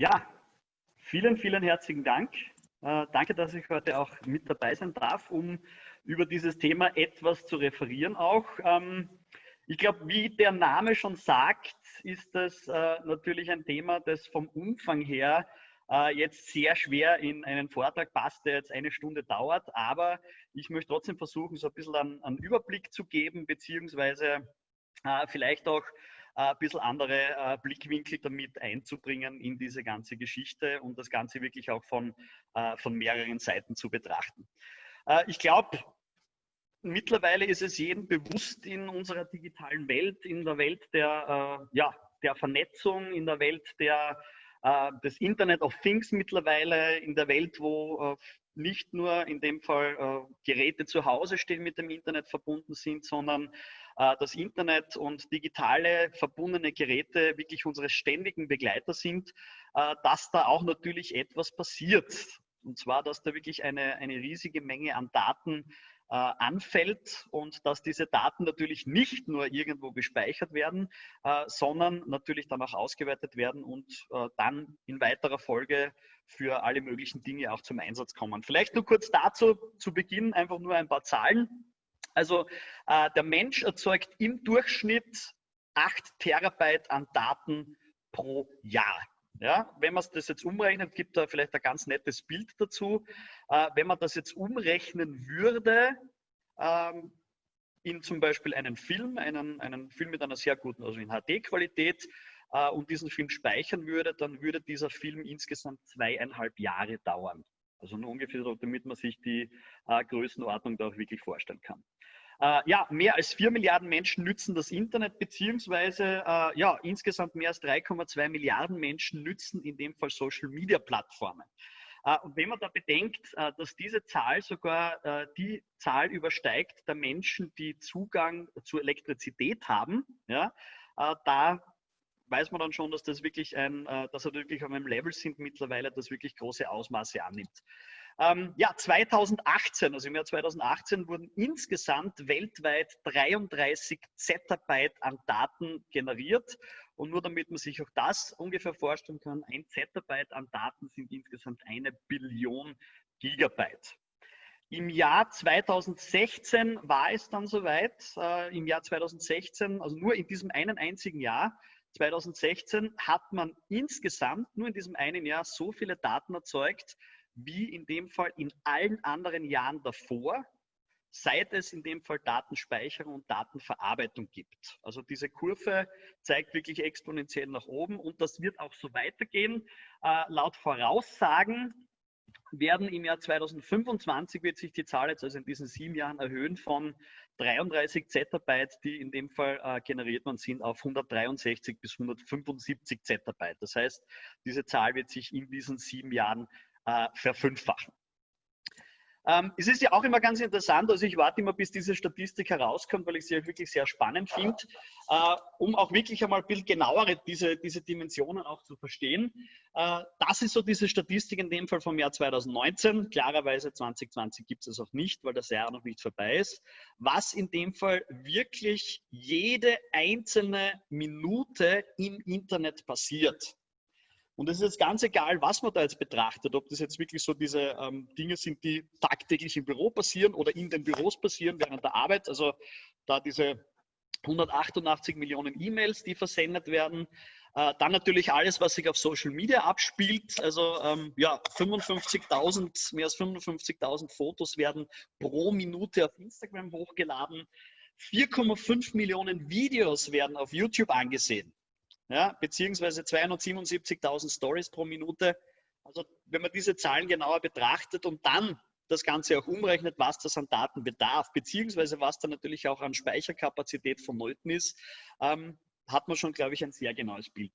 Ja, vielen, vielen herzlichen Dank. Äh, danke, dass ich heute auch mit dabei sein darf, um über dieses Thema etwas zu referieren auch. Ähm, ich glaube, wie der Name schon sagt, ist das äh, natürlich ein Thema, das vom Umfang her äh, jetzt sehr schwer in einen Vortrag passt, der jetzt eine Stunde dauert. Aber ich möchte trotzdem versuchen, so ein bisschen einen, einen Überblick zu geben, beziehungsweise äh, vielleicht auch ein bisschen andere äh, Blickwinkel damit einzubringen in diese ganze Geschichte und das Ganze wirklich auch von, äh, von mehreren Seiten zu betrachten. Äh, ich glaube, mittlerweile ist es jedem bewusst in unserer digitalen Welt, in der Welt der, ja, der Vernetzung, in der Welt der, des Internet of Things mittlerweile, in der Welt, wo nicht nur in dem Fall Geräte zu Hause stehen, mit dem Internet verbunden sind, sondern äh, das Internet und digitale verbundene Geräte wirklich unsere ständigen Begleiter sind, äh, dass da auch natürlich etwas passiert. Und zwar, dass da wirklich eine, eine riesige Menge an Daten äh, anfällt und dass diese Daten natürlich nicht nur irgendwo gespeichert werden, äh, sondern natürlich dann auch ausgewertet werden und äh, dann in weiterer Folge für alle möglichen Dinge auch zum Einsatz kommen. Vielleicht nur kurz dazu zu Beginn einfach nur ein paar Zahlen. Also äh, der Mensch erzeugt im Durchschnitt 8 Terabyte an Daten pro Jahr. Ja, wenn man das jetzt umrechnet, gibt da vielleicht ein ganz nettes Bild dazu. Äh, wenn man das jetzt umrechnen würde, ähm, in zum Beispiel einen Film, einen, einen Film mit einer sehr guten, also in HD-Qualität, äh, und diesen Film speichern würde, dann würde dieser Film insgesamt zweieinhalb Jahre dauern. Also nur ungefähr damit man sich die äh, Größenordnung da auch wirklich vorstellen kann. Äh, ja, mehr als 4 Milliarden Menschen nützen das Internet, beziehungsweise äh, ja, insgesamt mehr als 3,2 Milliarden Menschen nützen in dem Fall Social-Media-Plattformen. Äh, und wenn man da bedenkt, äh, dass diese Zahl sogar äh, die Zahl übersteigt der Menschen, die Zugang zur Elektrizität haben, ja, da weiß man dann schon, dass das wirklich ein, dass wir wirklich auf einem Level sind mittlerweile, das wirklich große Ausmaße annimmt. Ähm, ja, 2018, also im Jahr 2018 wurden insgesamt weltweit 33 Zettabyte an Daten generiert. Und nur damit man sich auch das ungefähr vorstellen kann, ein Zettabyte an Daten sind insgesamt eine Billion Gigabyte. Im Jahr 2016 war es dann soweit, äh, im Jahr 2016, also nur in diesem einen einzigen Jahr, 2016 hat man insgesamt nur in diesem einen Jahr so viele Daten erzeugt, wie in dem Fall in allen anderen Jahren davor, seit es in dem Fall Datenspeicherung und Datenverarbeitung gibt. Also diese Kurve zeigt wirklich exponentiell nach oben und das wird auch so weitergehen. Äh, laut Voraussagen werden im Jahr 2025 wird sich die Zahl jetzt also in diesen sieben Jahren erhöhen von 33 Zettabyte, die in dem Fall äh, generiert worden sind, auf 163 bis 175 Zettabyte. Das heißt, diese Zahl wird sich in diesen sieben Jahren äh, verfünffachen. Ähm, es ist ja auch immer ganz interessant, also ich warte immer, bis diese Statistik herauskommt, weil ich sie wirklich sehr spannend finde, äh, um auch wirklich einmal ein bisschen genauere diese, diese Dimensionen auch zu verstehen. Äh, das ist so diese Statistik in dem Fall vom Jahr 2019. Klarerweise 2020 gibt es es auch nicht, weil das Jahr noch nicht vorbei ist. Was in dem Fall wirklich jede einzelne Minute im Internet passiert. Und es ist jetzt ganz egal, was man da jetzt betrachtet, ob das jetzt wirklich so diese ähm, Dinge sind, die tagtäglich im Büro passieren oder in den Büros passieren während der Arbeit. Also da diese 188 Millionen E-Mails, die versendet werden. Äh, dann natürlich alles, was sich auf Social Media abspielt. Also ähm, ja, 55.000, mehr als 55.000 Fotos werden pro Minute auf Instagram hochgeladen. 4,5 Millionen Videos werden auf YouTube angesehen ja, beziehungsweise 277.000 Stories pro Minute. Also wenn man diese Zahlen genauer betrachtet und dann das Ganze auch umrechnet, was das an Daten bedarf, beziehungsweise was da natürlich auch an Speicherkapazität vonnöten ist, ähm, hat man schon, glaube ich, ein sehr genaues Bild.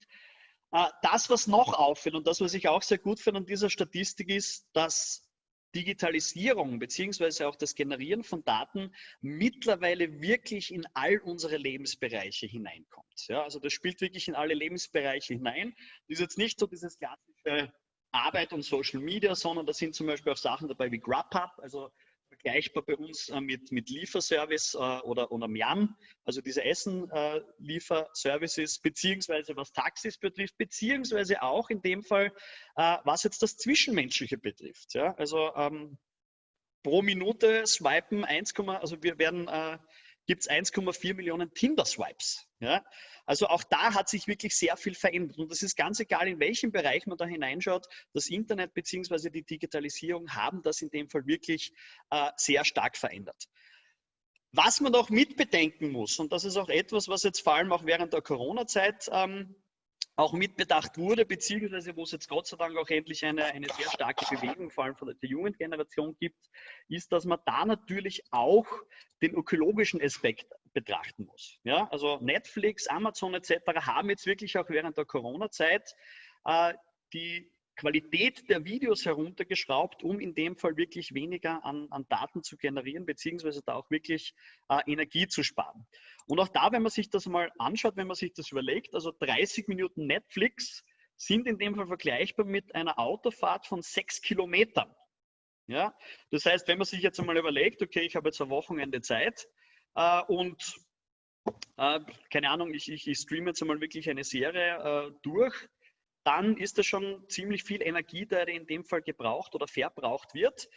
Äh, das, was noch auffällt und das, was ich auch sehr gut finde an dieser Statistik ist, dass Digitalisierung beziehungsweise auch das Generieren von Daten mittlerweile wirklich in all unsere Lebensbereiche hineinkommt. Ja, also das spielt wirklich in alle Lebensbereiche hinein. Das ist jetzt nicht so dieses klassische Arbeit und Social Media, sondern da sind zum Beispiel auch Sachen dabei wie GrubHub, also vergleichbar bei uns äh, mit, mit Lieferservice äh, oder, oder Miam, also diese Essen-Lieferservices, beziehungsweise was Taxis betrifft, beziehungsweise auch in dem Fall, was jetzt das Zwischenmenschliche betrifft. Ja? Also ähm, pro Minute swipen 1, also wir werden gibt es 1,4 Millionen Tinder-Swipes. Ja? Also auch da hat sich wirklich sehr viel verändert. Und das ist ganz egal, in welchem Bereich man da hineinschaut. Das Internet bzw. die Digitalisierung haben das in dem Fall wirklich äh, sehr stark verändert. Was man auch mitbedenken muss, und das ist auch etwas, was jetzt vor allem auch während der Corona-Zeit ähm, auch mitbedacht wurde, beziehungsweise wo es jetzt Gott sei Dank auch endlich eine, eine sehr starke Bewegung, vor allem von der, Jugendgeneration gibt, ist, dass man da natürlich auch den ökologischen Aspekt betrachten muss. Ja, also Netflix, Amazon etc. haben jetzt wirklich auch während der Corona-Zeit äh, die Qualität der Videos heruntergeschraubt, um in dem Fall wirklich weniger an, an Daten zu generieren, beziehungsweise da auch wirklich äh, Energie zu sparen. Und auch da, wenn man sich das mal anschaut, wenn man sich das überlegt, also 30 Minuten Netflix sind in dem Fall vergleichbar mit einer Autofahrt von sechs Kilometern. Ja? Das heißt, wenn man sich jetzt einmal überlegt, okay, ich habe jetzt ein Wochenende Zeit äh, und äh, keine Ahnung, ich, ich, ich streame jetzt einmal wirklich eine Serie äh, durch, dann ist das schon ziemlich viel Energie, die in dem Fall gebraucht oder verbraucht wird.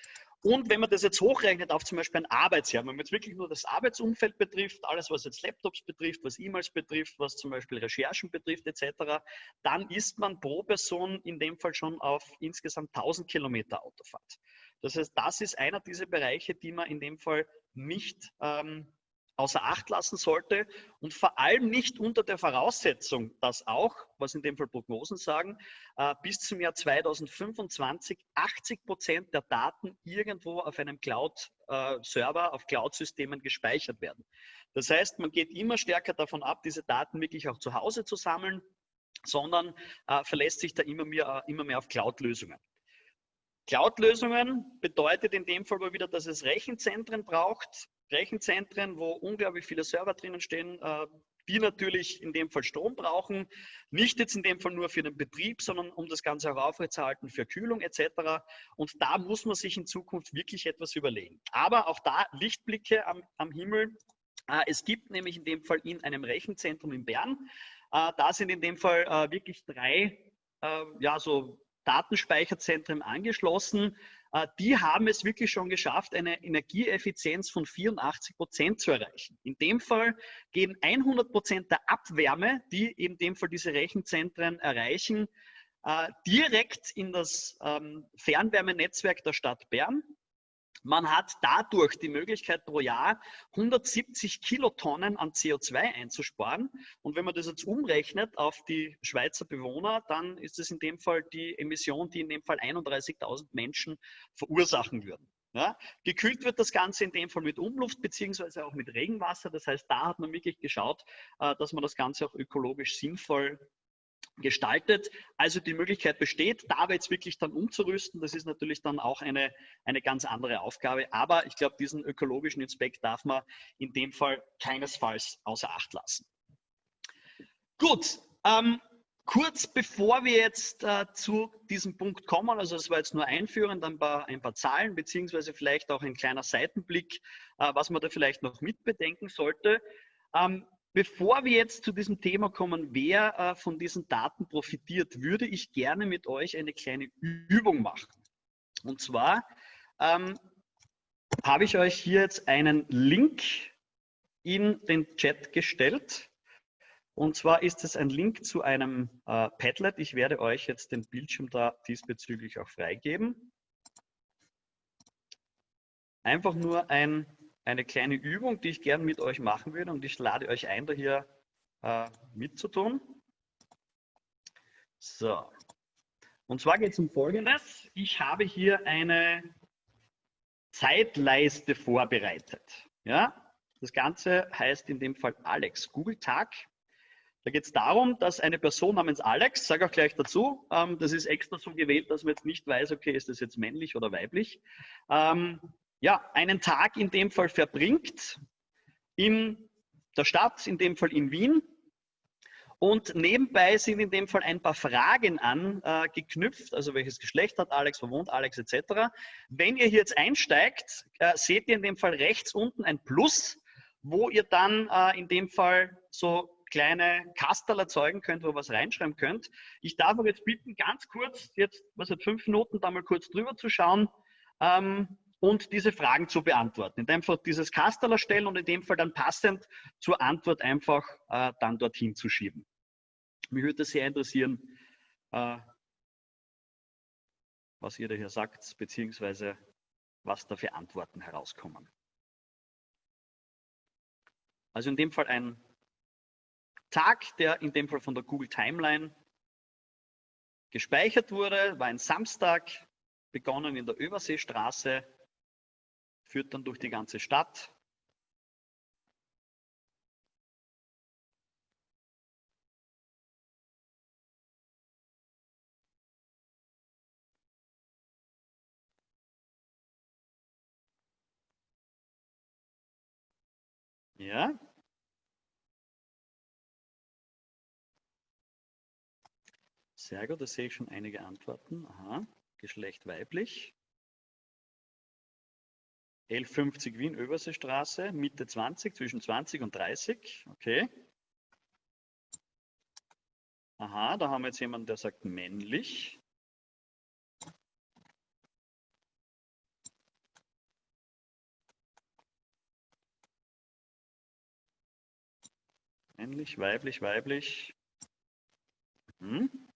Und wenn man das jetzt hochrechnet auf zum Beispiel ein Arbeitsjahr, wenn man jetzt wirklich nur das Arbeitsumfeld betrifft, alles was jetzt Laptops betrifft, was E-Mails betrifft, was zum Beispiel Recherchen betrifft etc., dann ist man pro Person in dem Fall schon auf insgesamt 1000 Kilometer Autofahrt. Das heißt, das ist einer dieser Bereiche, die man in dem Fall nicht ähm, außer Acht lassen sollte und vor allem nicht unter der Voraussetzung, dass auch, was in dem Fall Prognosen sagen, äh, bis zum Jahr 2025 80 Prozent der Daten irgendwo auf einem Cloud-Server, äh, auf Cloud-Systemen gespeichert werden. Das heißt, man geht immer stärker davon ab, diese Daten wirklich auch zu Hause zu sammeln, sondern äh, verlässt sich da immer mehr, immer mehr auf Cloud-Lösungen. Cloud-Lösungen bedeutet in dem Fall aber wieder, dass es Rechenzentren braucht, Rechenzentren, wo unglaublich viele Server drinnen stehen, äh, die natürlich in dem Fall Strom brauchen. Nicht jetzt in dem Fall nur für den Betrieb, sondern um das Ganze auch aufrechtzuerhalten für Kühlung etc. Und da muss man sich in Zukunft wirklich etwas überlegen. Aber auch da Lichtblicke am, am Himmel. Äh, es gibt nämlich in dem Fall in einem Rechenzentrum in Bern, äh, da sind in dem Fall wirklich drei ja, so Datenspeicherzentren angeschlossen. Äh, die haben es wirklich schon geschafft, eine Energieeffizienz von 84 Prozent zu erreichen. In dem Fall gehen 100 Prozent der Abwärme, die in dem Fall diese Rechenzentren erreichen, äh, direkt in das ähm, Fernwärmenetzwerk der Stadt Bern. Man hat dadurch die Möglichkeit, pro Jahr 170 Kilotonnen an CO2 einzusparen. Und wenn man das jetzt umrechnet auf die Schweizer Bewohner, dann ist es in dem Fall die Emission, die in dem Fall 31.000 Menschen verursachen würden. Ja, gekühlt wird das Ganze in dem Fall mit Umluft beziehungsweise auch mit Regenwasser. Das heißt, da hat man wirklich geschaut, äh, dass man das Ganze auch ökologisch sinnvoll gestaltet. Also die Möglichkeit besteht, da jetzt wirklich dann umzurüsten. Das ist natürlich dann auch eine, eine ganz andere Aufgabe. Aber ich glaube, diesen ökologischen Inspekt darf man in dem Fall keinesfalls außer Acht lassen. Gut, ähm, kurz bevor wir jetzt äh, zu diesem Punkt kommen, also das war jetzt nur einführend, ein paar, ein paar Zahlen, beziehungsweise vielleicht auch ein kleiner Seitenblick, äh, was man da vielleicht noch mitbedenken sollte. Ähm, Bevor wir jetzt zu diesem Thema kommen, wer äh, von diesen Daten profitiert, würde ich gerne mit euch eine kleine Übung machen. Und zwar ähm, habe ich euch hier jetzt einen Link in den Chat gestellt. Und zwar ist es ein Link zu einem äh, Padlet. Ich werde euch jetzt den Bildschirm da diesbezüglich auch freigeben. Einfach nur ein eine kleine Übung, die ich gern mit euch machen würde und ich lade euch ein, da hier äh, mitzutun. So. Und zwar geht es um Folgendes. Ich habe hier eine Zeitleiste vorbereitet. Ja? Das Ganze heißt in dem Fall Alex Google Tag. Da geht es darum, dass eine Person namens Alex, sage auch gleich dazu, ähm, das ist extra so gewählt, dass man jetzt nicht weiß, okay, ist das jetzt männlich oder weiblich, ähm, ja, einen Tag in dem Fall verbringt in der Stadt, in dem Fall in Wien. Und nebenbei sind in dem Fall ein paar Fragen angeknüpft, also welches Geschlecht hat Alex, wo wohnt Alex etc. Wenn ihr hier jetzt einsteigt, äh, seht ihr in dem Fall rechts unten ein Plus, wo ihr dann äh, in dem Fall so kleine Kastel erzeugen könnt, wo ihr was reinschreiben könnt. Ich darf euch jetzt bitten, ganz kurz, jetzt, was hat fünf Minuten, da mal kurz drüber zu schauen ähm, und diese Fragen zu beantworten. In dem Fall dieses Kastel erstellen und in dem Fall dann passend zur Antwort einfach äh, dann dorthin zu schieben. Mich würde sehr interessieren, äh, was ihr da hier sagt, beziehungsweise was da für Antworten herauskommen. Also in dem Fall ein Tag, der in dem Fall von der Google Timeline gespeichert wurde, war ein Samstag, begonnen in der Überseestraße, führt dann durch die ganze Stadt. Ja, Sehr gut, da sehe ich schon einige Antworten. Aha, Geschlecht weiblich. 1150 Wien, Überseestraße, Mitte 20, zwischen 20 und 30. Okay. Aha, da haben wir jetzt jemanden, der sagt männlich. Männlich, weiblich, weiblich. Hm.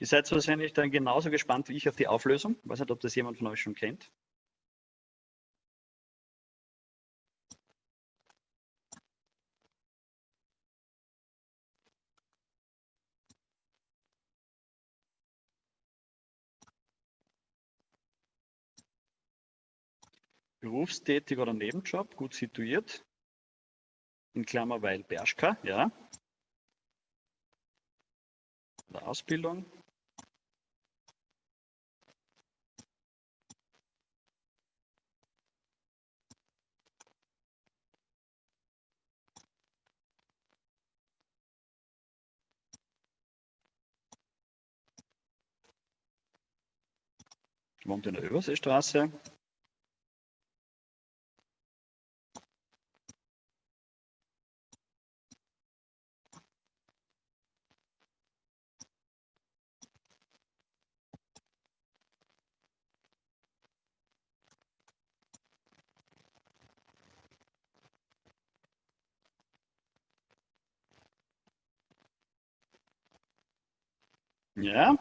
Ihr seid wahrscheinlich dann genauso gespannt wie ich auf die Auflösung. Ich weiß nicht, ob das jemand von euch schon kennt. Berufstätig oder Nebenjob, gut situiert. In Klammer, weil Bershka, ja. Oder Ausbildung. Wohnt in der Überseestraße. Ja,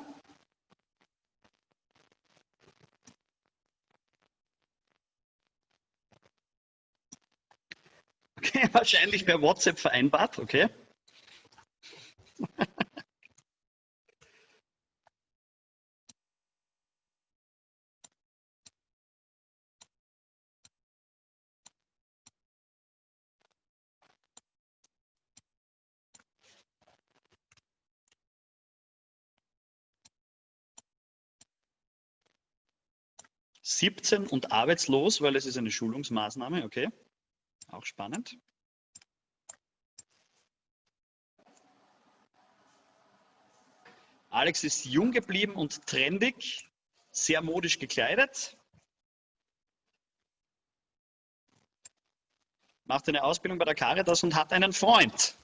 wahrscheinlich per WhatsApp vereinbart, okay? Siebzehn und arbeitslos, weil es ist eine Schulungsmaßnahme, okay? Auch spannend. Alex ist jung geblieben und trendig, sehr modisch gekleidet. Macht eine Ausbildung bei der Caritas und hat einen Freund.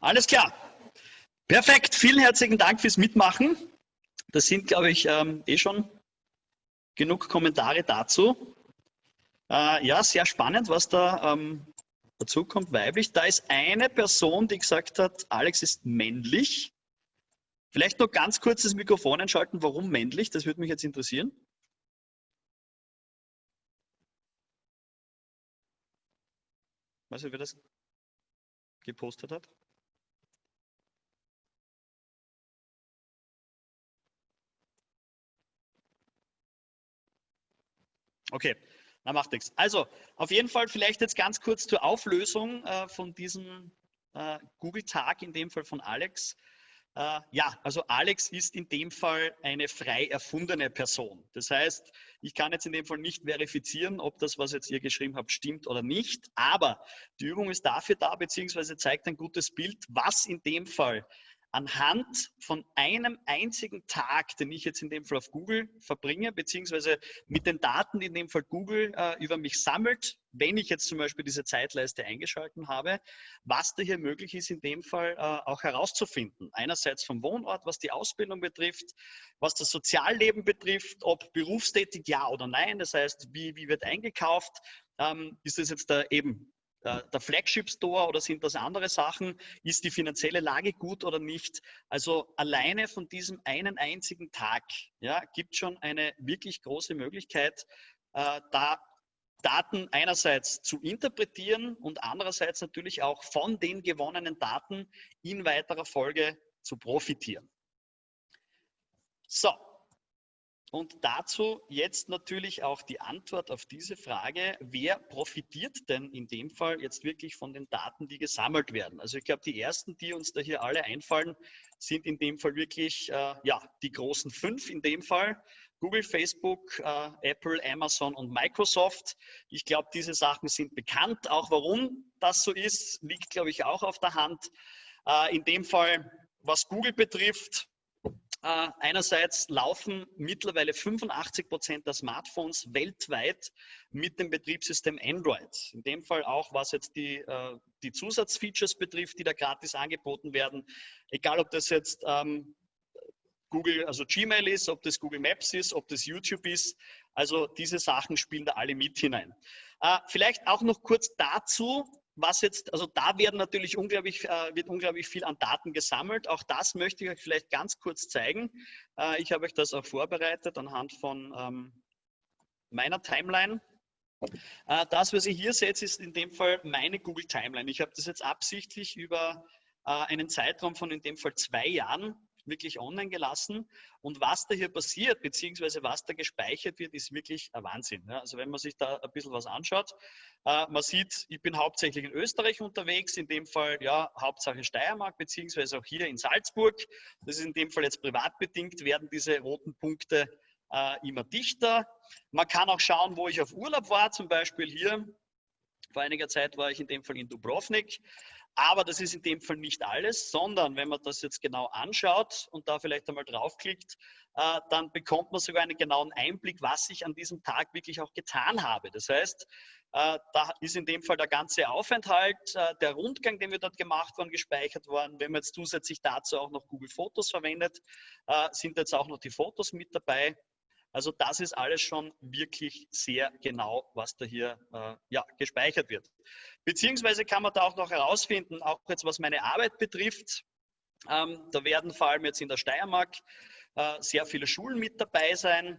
Alles klar. Perfekt. Vielen herzlichen Dank fürs Mitmachen. Das sind, glaube ich, ähm, eh schon genug Kommentare dazu. Äh, ja, sehr spannend, was da ähm, Dazu kommt weiblich. Da ist eine Person, die gesagt hat, Alex ist männlich. Vielleicht noch ganz kurz das Mikrofon einschalten. Warum männlich? Das würde mich jetzt interessieren. Weißt du, wer das gepostet hat? Okay, na, macht nichts. Also, auf jeden Fall vielleicht jetzt ganz kurz zur Auflösung äh, von diesem äh, Google-Tag in dem Fall von Alex. Äh, ja, also Alex ist in dem Fall eine frei erfundene Person. Das heißt, ich kann jetzt in dem Fall nicht verifizieren, ob das, was jetzt ihr geschrieben habt, stimmt oder nicht. Aber die Übung ist dafür da, beziehungsweise zeigt ein gutes Bild, was in dem Fall anhand von einem einzigen Tag, den ich jetzt in dem Fall auf Google verbringe, beziehungsweise mit den Daten, die in dem Fall Google äh, über mich sammelt, wenn ich jetzt zum Beispiel diese Zeitleiste eingeschalten habe, was da hier möglich ist, in dem Fall äh, auch herauszufinden. Einerseits vom Wohnort, was die Ausbildung betrifft, was das Sozialleben betrifft, ob berufstätig ja oder nein, das heißt, wie, wie wird eingekauft, ähm, ist das jetzt da eben der Flagship Store oder sind das andere Sachen? Ist die finanzielle Lage gut oder nicht? Also alleine von diesem einen einzigen Tag ja, gibt schon eine wirklich große Möglichkeit, äh, da Daten einerseits zu interpretieren und andererseits natürlich auch von den gewonnenen Daten in weiterer Folge zu profitieren. So, und dazu jetzt natürlich auch die Antwort auf diese Frage, wer profitiert denn in dem Fall jetzt wirklich von den Daten, die gesammelt werden? Also ich glaube, die ersten, die uns da hier alle einfallen, sind in dem Fall wirklich äh, ja, die großen fünf in dem Fall. Google, Facebook, äh, Apple, Amazon und Microsoft. Ich glaube, diese Sachen sind bekannt. Auch warum das so ist, liegt, glaube ich, auch auf der Hand. Äh, in dem Fall, was Google betrifft, äh, einerseits laufen mittlerweile 85 Prozent der Smartphones weltweit mit dem Betriebssystem Android. In dem Fall auch, was jetzt die, äh, die Zusatzfeatures betrifft, die da gratis angeboten werden. Egal, ob das jetzt ähm, Google, also Gmail ist, ob das Google Maps ist, ob das YouTube ist. Also diese Sachen spielen da alle mit hinein. Äh, vielleicht auch noch kurz dazu, was jetzt, also da werden natürlich unglaublich, äh, wird unglaublich viel an Daten gesammelt. Auch das möchte ich euch vielleicht ganz kurz zeigen. Äh, ich habe euch das auch vorbereitet anhand von ähm, meiner Timeline. Äh, das, was ihr hier seht, ist in dem Fall meine Google Timeline. Ich habe das jetzt absichtlich über einen Zeitraum von in dem Fall zwei Jahren wirklich online gelassen. Und was da hier passiert, beziehungsweise was da gespeichert wird, ist wirklich ein Wahnsinn. Also wenn man sich da ein bisschen was anschaut, äh, man sieht, ich bin hauptsächlich in Österreich unterwegs, in dem Fall ja Hauptsache Steiermark, beziehungsweise auch hier in Salzburg. Das ist in dem Fall jetzt privatbedingt, werden diese roten Punkte äh, immer dichter. Man kann auch schauen, wo ich auf Urlaub war, zum Beispiel hier. Vor einiger Zeit war ich in dem Fall in Dubrovnik. Aber das ist in dem Fall nicht alles, sondern wenn man das jetzt genau anschaut und da vielleicht einmal draufklickt, äh, dann bekommt man sogar einen genauen Einblick, was ich an diesem Tag wirklich auch getan habe. Das heißt, äh, da ist in dem Fall der ganze Aufenthalt, äh, der Rundgang, den wir dort gemacht haben, gespeichert worden. Wenn man jetzt zusätzlich dazu auch noch Google Fotos verwendet, sind jetzt auch noch die Fotos mit dabei. Also das ist alles schon wirklich sehr genau, was da hier äh, ja, gespeichert wird. Beziehungsweise kann man da auch noch herausfinden, auch jetzt was meine Arbeit betrifft, ähm, da werden vor allem jetzt in der Steiermark äh, sehr viele Schulen mit dabei sein.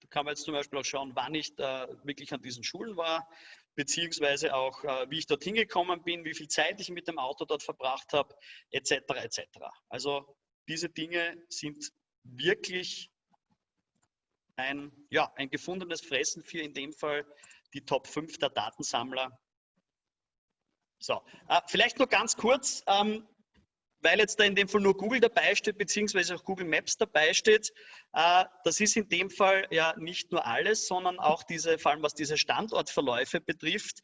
Da kann man jetzt zum Beispiel auch schauen, wann ich äh, wirklich an diesen Schulen war, beziehungsweise auch, äh, wie ich dort hingekommen bin, wie viel Zeit ich mit dem Auto dort verbracht habe, etc. etc. Also diese Dinge sind wirklich ein, ja, ein gefundenes Fressen für in dem Fall die Top 5 der Datensammler. So, äh, vielleicht nur ganz kurz, ähm, weil jetzt da in dem Fall nur Google dabei steht, beziehungsweise auch Google Maps dabei steht. Äh, das ist in dem Fall ja nicht nur alles, sondern auch diese, vor allem was diese Standortverläufe betrifft,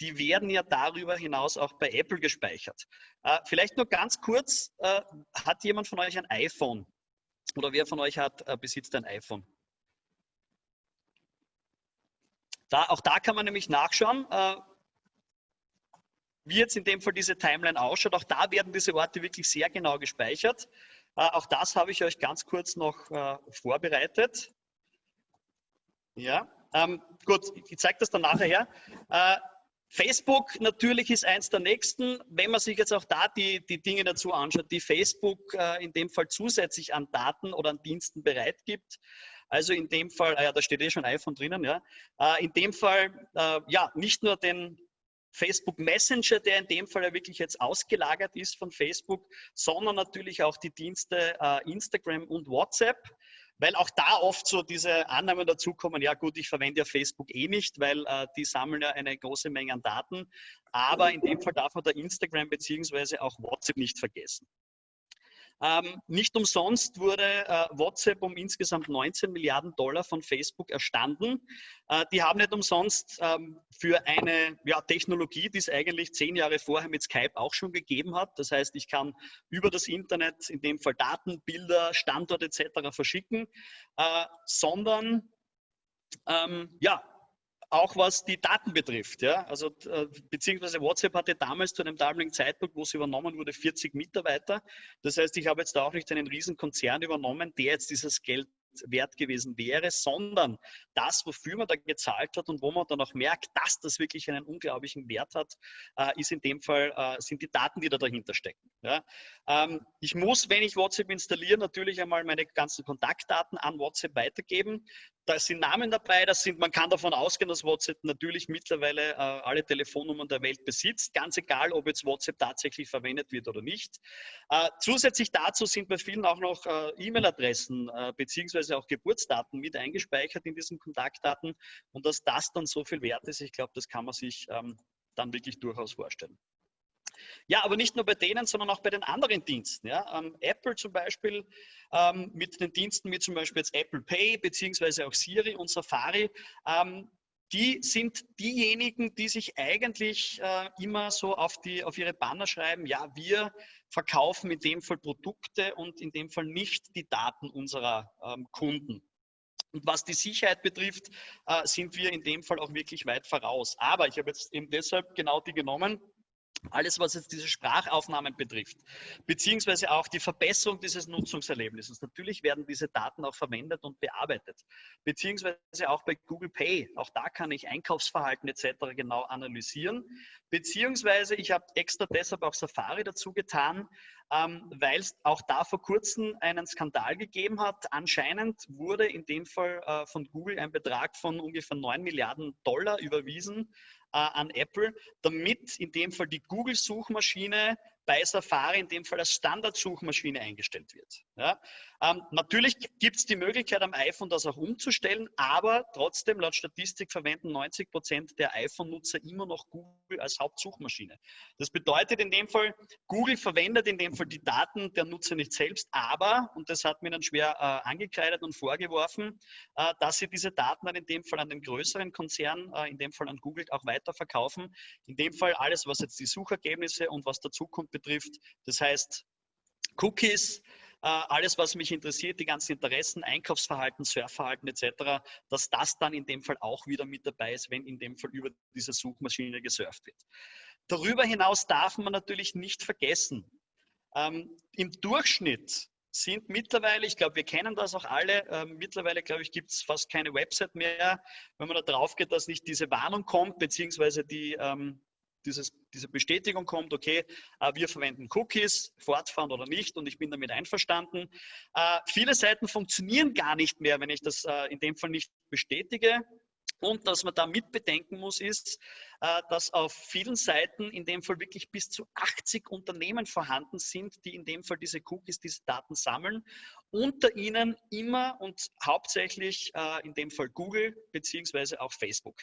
die werden ja darüber hinaus auch bei Apple gespeichert. Äh, vielleicht nur ganz kurz, äh, hat jemand von euch ein iPhone? Oder wer von euch hat, äh, besitzt ein iPhone? Da, auch da kann man nämlich nachschauen, äh, wie jetzt in dem Fall diese Timeline ausschaut. Auch da werden diese Orte wirklich sehr genau gespeichert. Äh, auch das habe ich euch ganz kurz noch äh, vorbereitet. Ja, ähm, gut, ich zeige das dann nachher her. Äh, Facebook natürlich ist eins der nächsten. Wenn man sich jetzt auch da die, die Dinge dazu anschaut, die Facebook äh, in dem Fall zusätzlich an Daten oder an Diensten bereitgibt, also in dem Fall, ah ja, da steht eh schon iPhone drinnen, ja. Äh, in dem Fall, äh, ja, nicht nur den Facebook Messenger, der in dem Fall ja wirklich jetzt ausgelagert ist von Facebook, sondern natürlich auch die Dienste äh, Instagram und WhatsApp. weil auch da oft so diese Annahmen dazukommen, ja gut, ich verwende ja Facebook eh nicht, weil äh, die sammeln ja eine große Menge an Daten. Aber in dem Fall darf man da Instagram beziehungsweise auch WhatsApp nicht vergessen. Ähm, nicht umsonst wurde äh, WhatsApp um insgesamt 19 Milliarden Dollar von Facebook erstanden. Äh, die haben nicht umsonst ähm, für eine ja, Technologie, die es eigentlich zehn Jahre vorher mit Skype auch schon gegeben hat. Das heißt, ich kann über das Internet, in dem Fall Daten, Bilder, Standort etc. verschicken, äh, sondern ähm, ja, auch was die Daten betrifft. Ja? Also, äh, beziehungsweise WhatsApp hatte damals zu einem damaligen Zeitpunkt, wo es übernommen wurde, 40 Mitarbeiter. Das heißt, ich habe jetzt auch nicht einen riesen Konzern übernommen, der jetzt dieses Geld wert gewesen wäre, sondern das, wofür man da gezahlt hat und wo man dann auch merkt, dass das wirklich einen unglaublichen Wert hat, äh, ist in dem Fall, äh, sind die Daten, die da dahinter stecken. Ähm, ich muss, wenn ich WhatsApp installiere, natürlich einmal meine ganzen Kontaktdaten an WhatsApp weitergeben. Da sind Namen dabei, das sind, man kann davon ausgehen, dass WhatsApp natürlich mittlerweile äh, alle Telefonnummern der Welt besitzt, ganz egal, ob jetzt WhatsApp tatsächlich verwendet wird oder nicht. Äh, zusätzlich dazu sind bei vielen auch noch äh, E-Mail-Adressen äh, beziehungsweise auch Geburtsdaten mit eingespeichert in diesen Kontaktdaten und dass das dann so viel wert ist, ich glaube, das kann man sich ähm, dann wirklich durchaus vorstellen. Ja, aber nicht nur bei denen, sondern auch bei den anderen Diensten. Ja. Ähm, Apple zum Beispiel ähm, mit den Diensten wie zum Beispiel jetzt Apple Pay beziehungsweise auch Siri und Safari, ähm, die sind diejenigen, die sich eigentlich äh, immer so auf, die, auf ihre Banner schreiben, ja, wir verkaufen in dem Fall Produkte und in dem Fall nicht die Daten unserer ähm, Kunden. Und was die Sicherheit betrifft, äh, sind wir in dem Fall auch wirklich weit voraus. Aber ich habe jetzt eben deshalb genau die genommen, alles, was jetzt diese Sprachaufnahmen betrifft, beziehungsweise auch die Verbesserung dieses Nutzungserlebnisses. Natürlich werden diese Daten auch verwendet und bearbeitet, beziehungsweise auch bei Google Pay. Auch da kann ich Einkaufsverhalten etc. genau analysieren, beziehungsweise ich habe extra deshalb auch Safari dazu getan, ähm, weil es auch da vor kurzem einen Skandal gegeben hat. Anscheinend wurde in dem Fall äh, von Google ein Betrag von ungefähr 9 Milliarden Dollar überwiesen äh, an Apple, damit in dem Fall die Google-Suchmaschine bei Safari in dem Fall als Standardsuchmaschine eingestellt wird. Ja? Ähm, natürlich gibt es die Möglichkeit am iPhone das auch umzustellen, aber trotzdem laut Statistik verwenden 90 Prozent der iPhone-Nutzer immer noch Google als Hauptsuchmaschine. Das bedeutet in dem Fall, Google verwendet in dem Fall die Daten der Nutzer nicht selbst, aber, und das hat mir dann schwer äh, angekreidet und vorgeworfen, äh, dass sie diese Daten dann in dem Fall an den größeren Konzern, äh, in dem Fall an Google auch weiterverkaufen. In dem Fall alles, was jetzt die Suchergebnisse und was dazukommt betrifft, das heißt Cookies, äh, alles, was mich interessiert, die ganzen Interessen, Einkaufsverhalten, Surfverhalten etc., dass das dann in dem Fall auch wieder mit dabei ist, wenn in dem Fall über diese Suchmaschine gesurft wird. Darüber hinaus darf man natürlich nicht vergessen, ähm, im Durchschnitt sind mittlerweile, ich glaube, wir kennen das auch alle, äh, mittlerweile, glaube ich, gibt es fast keine Website mehr, wenn man da drauf geht, dass nicht diese Warnung kommt, beziehungsweise die, ähm, dieses, diese Bestätigung kommt, okay, äh, wir verwenden Cookies, fortfahren oder nicht und ich bin damit einverstanden. Äh, viele Seiten funktionieren gar nicht mehr, wenn ich das äh, in dem Fall nicht bestätige. Und was man da mit bedenken muss, ist, dass auf vielen Seiten in dem Fall wirklich bis zu 80 Unternehmen vorhanden sind, die in dem Fall diese Cookies, diese Daten sammeln. Unter ihnen immer und hauptsächlich in dem Fall Google beziehungsweise auch Facebook.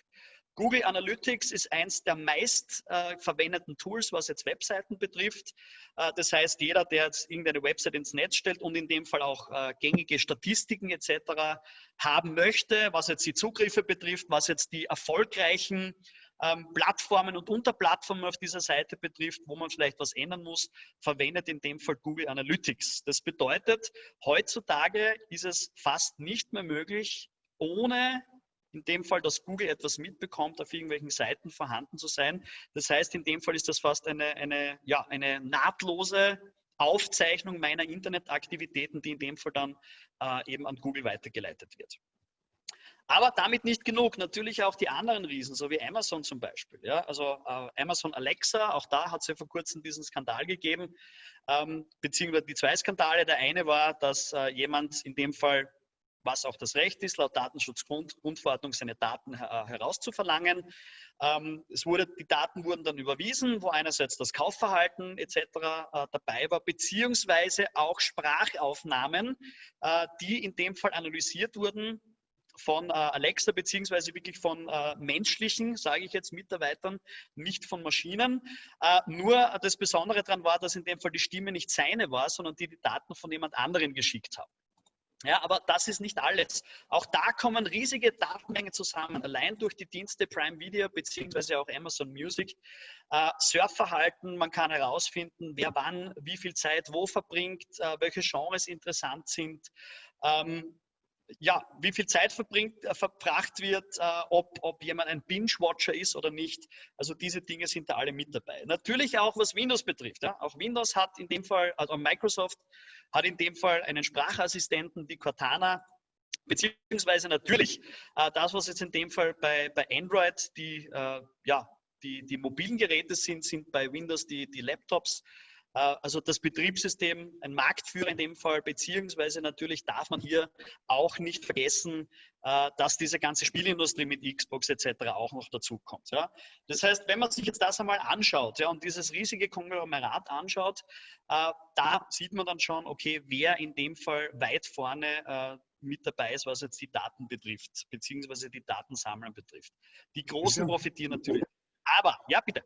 Google Analytics ist eins der meist äh, verwendeten Tools, was jetzt Webseiten betrifft. Äh, das heißt, jeder, der jetzt irgendeine Website ins Netz stellt und in dem Fall auch äh, gängige Statistiken etc. haben möchte, was jetzt die Zugriffe betrifft, was jetzt die erfolgreichen ähm, Plattformen und Unterplattformen auf dieser Seite betrifft, wo man vielleicht was ändern muss, verwendet in dem Fall Google Analytics. Das bedeutet, heutzutage ist es fast nicht mehr möglich, ohne in dem Fall, dass Google etwas mitbekommt, auf irgendwelchen Seiten vorhanden zu sein. Das heißt, in dem Fall ist das fast eine, eine, ja, eine nahtlose Aufzeichnung meiner Internetaktivitäten, die in dem Fall dann äh, eben an Google weitergeleitet wird. Aber damit nicht genug. Natürlich auch die anderen Riesen, so wie Amazon zum Beispiel. Ja? Also äh, Amazon Alexa, auch da hat es ja vor kurzem diesen Skandal gegeben, ähm, beziehungsweise die zwei Skandale. Der eine war, dass äh, jemand in dem Fall was auch das Recht ist, laut Datenschutzgrundverordnung seine Daten herauszuverlangen. Ähm, es wurde, die Daten wurden dann überwiesen, wo einerseits das Kaufverhalten etc. Äh, dabei war, beziehungsweise auch Sprachaufnahmen, äh, die in dem Fall analysiert wurden von äh, Alexa beziehungsweise wirklich von äh, menschlichen, sage ich jetzt, Mitarbeitern, nicht von Maschinen. Äh, nur das Besondere daran war, dass in dem Fall die Stimme nicht seine war, sondern die die Daten von jemand anderen geschickt haben. Ja, aber das ist nicht alles. Auch da kommen riesige Datenmengen zusammen, allein durch die Dienste Prime Video beziehungsweise auch Amazon Music. Äh, Surfverhalten, man kann herausfinden, wer wann, wie viel Zeit wo verbringt, äh, welche Genres interessant sind. Ähm, ja, wie viel Zeit verbringt, äh, verbracht wird, äh, ob, ob jemand ein Binge-Watcher ist oder nicht. Also diese Dinge sind da alle mit dabei. Natürlich auch, was Windows betrifft. Ja. Auch Windows hat in dem Fall, also Microsoft hat in dem Fall einen Sprachassistenten, die Cortana, beziehungsweise natürlich äh, das, was jetzt in dem Fall bei, bei Android die, äh, ja, die, die mobilen Geräte sind, sind bei Windows die, die Laptops. Äh, also das Betriebssystem, ein Marktführer in dem Fall, beziehungsweise natürlich darf man hier auch nicht vergessen, äh, dass diese ganze Spielindustrie mit Xbox etc. auch noch dazukommt. Ja. Das heißt, wenn man sich jetzt das einmal anschaut ja, und dieses riesige Konglomerat anschaut, äh, da sieht man dann schon, okay, wer in dem Fall weit vorne mit dabei ist, was jetzt die Daten betrifft, beziehungsweise die Datensammlung betrifft. Die Großen profitieren natürlich. Aber, ja, bitte.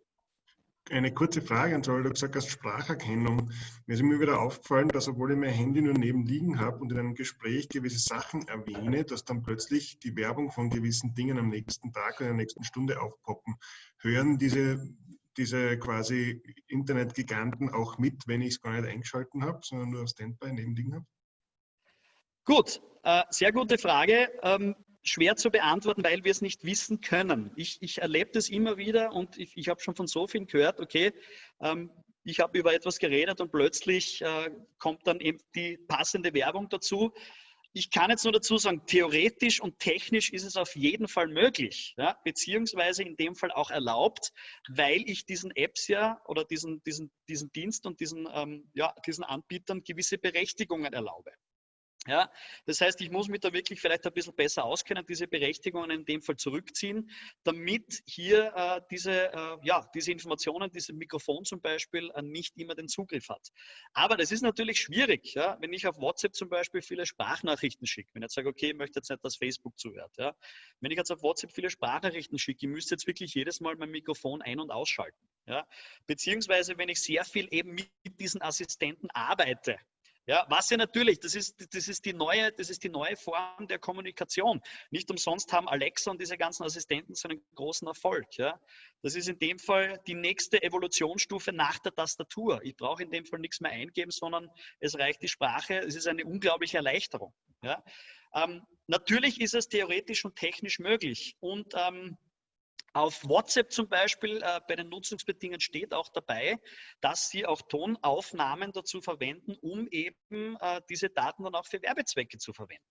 Eine kurze Frage, zwar, weil du gesagt hast, Spracherkennung. Mir ist immer wieder aufgefallen, dass obwohl ich mein Handy nur neben liegen habe und in einem Gespräch gewisse Sachen erwähne, dass dann plötzlich die Werbung von gewissen Dingen am nächsten Tag oder in der nächsten Stunde aufpoppen. Hören diese, diese quasi Internetgiganten auch mit, wenn ich es gar nicht eingeschalten habe, sondern nur auf Standby neben liegen habe? Gut, äh, sehr gute Frage. Ähm, schwer zu beantworten, weil wir es nicht wissen können. Ich, ich erlebe das immer wieder und ich, ich habe schon von so vielen gehört, okay, ähm, ich habe über etwas geredet und plötzlich äh, kommt dann eben die passende Werbung dazu. Ich kann jetzt nur dazu sagen, theoretisch und technisch ist es auf jeden Fall möglich, ja, beziehungsweise in dem Fall auch erlaubt, weil ich diesen Apps ja oder diesen, diesen, diesen Dienst und diesen, ähm, ja, diesen Anbietern gewisse Berechtigungen erlaube. Ja, das heißt, ich muss mich da wirklich vielleicht ein bisschen besser auskennen, diese Berechtigungen in dem Fall zurückziehen, damit hier äh, diese, äh, ja, diese Informationen, dieses Mikrofon zum Beispiel, äh, nicht immer den Zugriff hat. Aber das ist natürlich schwierig, ja, wenn ich auf WhatsApp zum Beispiel viele Sprachnachrichten schicke. Wenn ich jetzt sage, okay, ich möchte jetzt nicht, dass Facebook zuhört. Ja. Wenn ich jetzt auf WhatsApp viele Sprachnachrichten schicke, ich müsste jetzt wirklich jedes Mal mein Mikrofon ein- und ausschalten. Ja. Beziehungsweise, wenn ich sehr viel eben mit diesen Assistenten arbeite, ja, was ja natürlich, das ist, das, ist die neue, das ist die neue Form der Kommunikation. Nicht umsonst haben Alexa und diese ganzen Assistenten so einen großen Erfolg. Ja. Das ist in dem Fall die nächste Evolutionsstufe nach der Tastatur. Ich brauche in dem Fall nichts mehr eingeben, sondern es reicht die Sprache. Es ist eine unglaubliche Erleichterung. Ja. Ähm, natürlich ist es theoretisch und technisch möglich. Und ähm, auf WhatsApp zum Beispiel äh, bei den Nutzungsbedingungen steht auch dabei, dass Sie auch Tonaufnahmen dazu verwenden, um eben äh, diese Daten dann auch für Werbezwecke zu verwenden.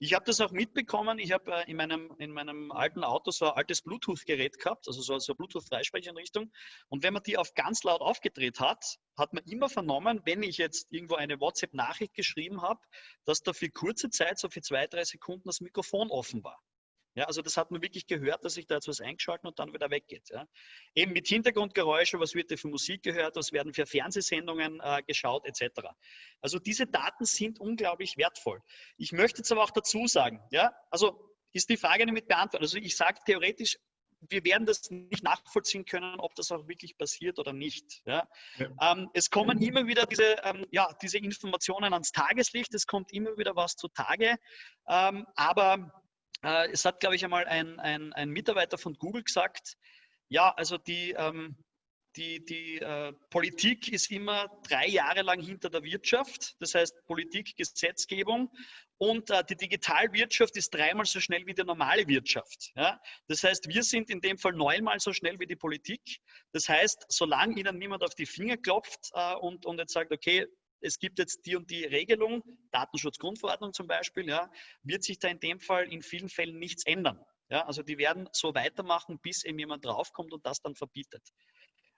Ich habe das auch mitbekommen. Ich habe äh, in, meinem, in meinem alten Auto so ein altes Bluetooth-Gerät gehabt, also so, so eine Bluetooth-Freisprecheinrichtung. Und wenn man die auf ganz laut aufgedreht hat, hat man immer vernommen, wenn ich jetzt irgendwo eine WhatsApp-Nachricht geschrieben habe, dass da für kurze Zeit, so für zwei, drei Sekunden, das Mikrofon offen war. Ja, also das hat man wirklich gehört, dass sich da jetzt was eingeschalten und dann wieder weggeht. Ja. Eben mit Hintergrundgeräuschen, was wird da für Musik gehört, was werden für Fernsehsendungen äh, geschaut, etc. Also diese Daten sind unglaublich wertvoll. Ich möchte jetzt aber auch dazu sagen, ja, also ist die Frage damit beantwortet. Also ich sage theoretisch, wir werden das nicht nachvollziehen können, ob das auch wirklich passiert oder nicht. Ja. ja. Ähm, es kommen immer wieder diese, ähm, ja, diese Informationen ans Tageslicht, es kommt immer wieder was zutage, ähm, aber äh, es hat, glaube ich, einmal ein, ein, ein, Mitarbeiter von Google gesagt, ja, also die, ähm, die, die äh, Politik ist immer drei Jahre lang hinter der Wirtschaft, das heißt Politik, Gesetzgebung und äh, die Digitalwirtschaft ist dreimal so schnell wie die normale Wirtschaft. Ja? Das heißt, wir sind in dem Fall neunmal so schnell wie die Politik. Das heißt, solange Ihnen niemand auf die Finger klopft äh, und, und jetzt sagt, okay, es gibt jetzt die und die Regelung, Datenschutzgrundverordnung zum Beispiel, ja, wird sich da in dem Fall in vielen Fällen nichts ändern. Ja, also die werden so weitermachen, bis eben jemand draufkommt und das dann verbietet.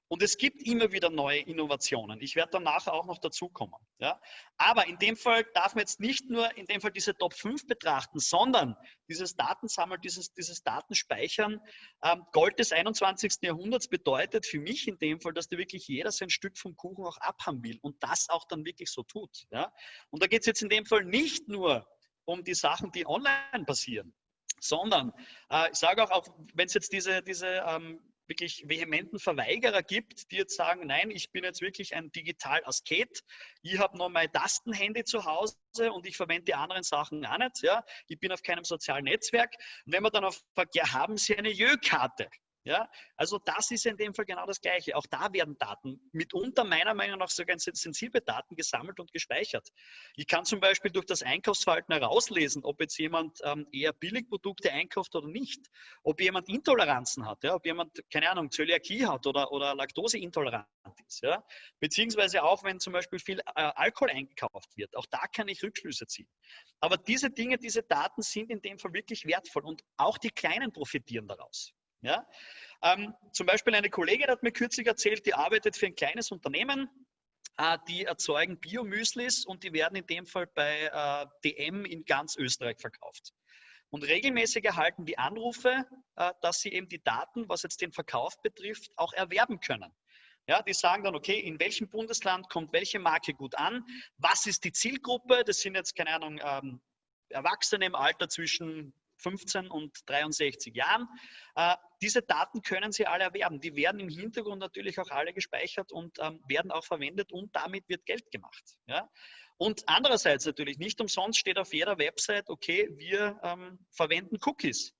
Und es gibt immer wieder neue Innovationen. Ich werde dann nachher auch noch dazukommen. Ja? Aber in dem Fall darf man jetzt nicht nur in dem Fall diese Top 5 betrachten, sondern dieses Datensammeln, dieses, dieses Datenspeichern. Ähm, Gold des 21. Jahrhunderts bedeutet für mich in dem Fall, dass da wirklich jeder sein Stück vom Kuchen auch abhaben will und das auch dann wirklich so tut. Ja? Und da geht es jetzt in dem Fall nicht nur um die Sachen, die online passieren, sondern äh, ich sage auch, auch wenn es jetzt diese, diese ähm, wirklich vehementen Verweigerer gibt, die jetzt sagen, nein, ich bin jetzt wirklich ein Digital-Asket, ich habe noch mein Tastenhandy zu Hause und ich verwende die anderen Sachen auch nicht, ja, ich bin auf keinem sozialen Netzwerk. Und wenn man dann auf fragt, ja, haben Sie eine Jö-Karte? Ja, also das ist in dem Fall genau das Gleiche. Auch da werden Daten, mitunter meiner Meinung nach sogar sensible Daten gesammelt und gespeichert. Ich kann zum Beispiel durch das Einkaufsverhalten herauslesen, ob jetzt jemand ähm, eher Billigprodukte einkauft oder nicht, ob jemand Intoleranzen hat, ja, ob jemand, keine Ahnung, Zöliakie hat oder, oder Laktoseintolerant ist. Ja, beziehungsweise auch, wenn zum Beispiel viel äh, Alkohol eingekauft wird. Auch da kann ich Rückschlüsse ziehen. Aber diese Dinge, diese Daten sind in dem Fall wirklich wertvoll und auch die Kleinen profitieren daraus. Ja? Ähm, zum Beispiel eine Kollegin hat mir kürzlich erzählt, die arbeitet für ein kleines Unternehmen, äh, die erzeugen Biomüslis und die werden in dem Fall bei äh, DM in ganz Österreich verkauft. Und regelmäßig erhalten die Anrufe, äh, dass sie eben die Daten, was jetzt den Verkauf betrifft, auch erwerben können. Ja, die sagen dann, okay, in welchem Bundesland kommt welche Marke gut an? Was ist die Zielgruppe? Das sind jetzt, keine Ahnung, ähm, Erwachsene im Alter zwischen 15 und 63 Jahren. Äh, diese Daten können Sie alle erwerben. Die werden im Hintergrund natürlich auch alle gespeichert und ähm, werden auch verwendet und damit wird Geld gemacht. Und andererseits natürlich, nicht umsonst steht auf jeder Website, okay, wir ähm, verwenden Cookies.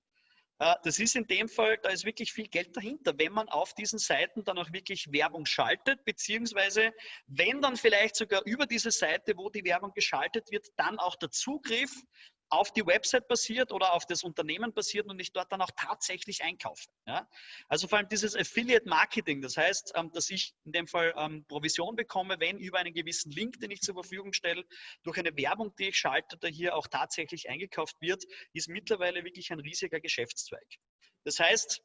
Äh, das ist in dem Fall, da ist wirklich viel Geld dahinter, wenn man auf diesen Seiten dann auch wirklich Werbung schaltet, beziehungsweise wenn dann vielleicht sogar über diese Seite, wo die Werbung geschaltet wird, dann auch der Zugriff auf die Website basiert oder auf das Unternehmen basiert und ich dort dann auch tatsächlich einkaufe. Ja? Also vor allem dieses Affiliate Marketing, das heißt, ähm, dass ich in dem Fall ähm, Provision bekomme, wenn über einen gewissen Link, den ich zur Verfügung stelle, durch eine Werbung, die ich schalte, da hier auch tatsächlich eingekauft wird, ist mittlerweile wirklich ein riesiger Geschäftszweig. Das heißt,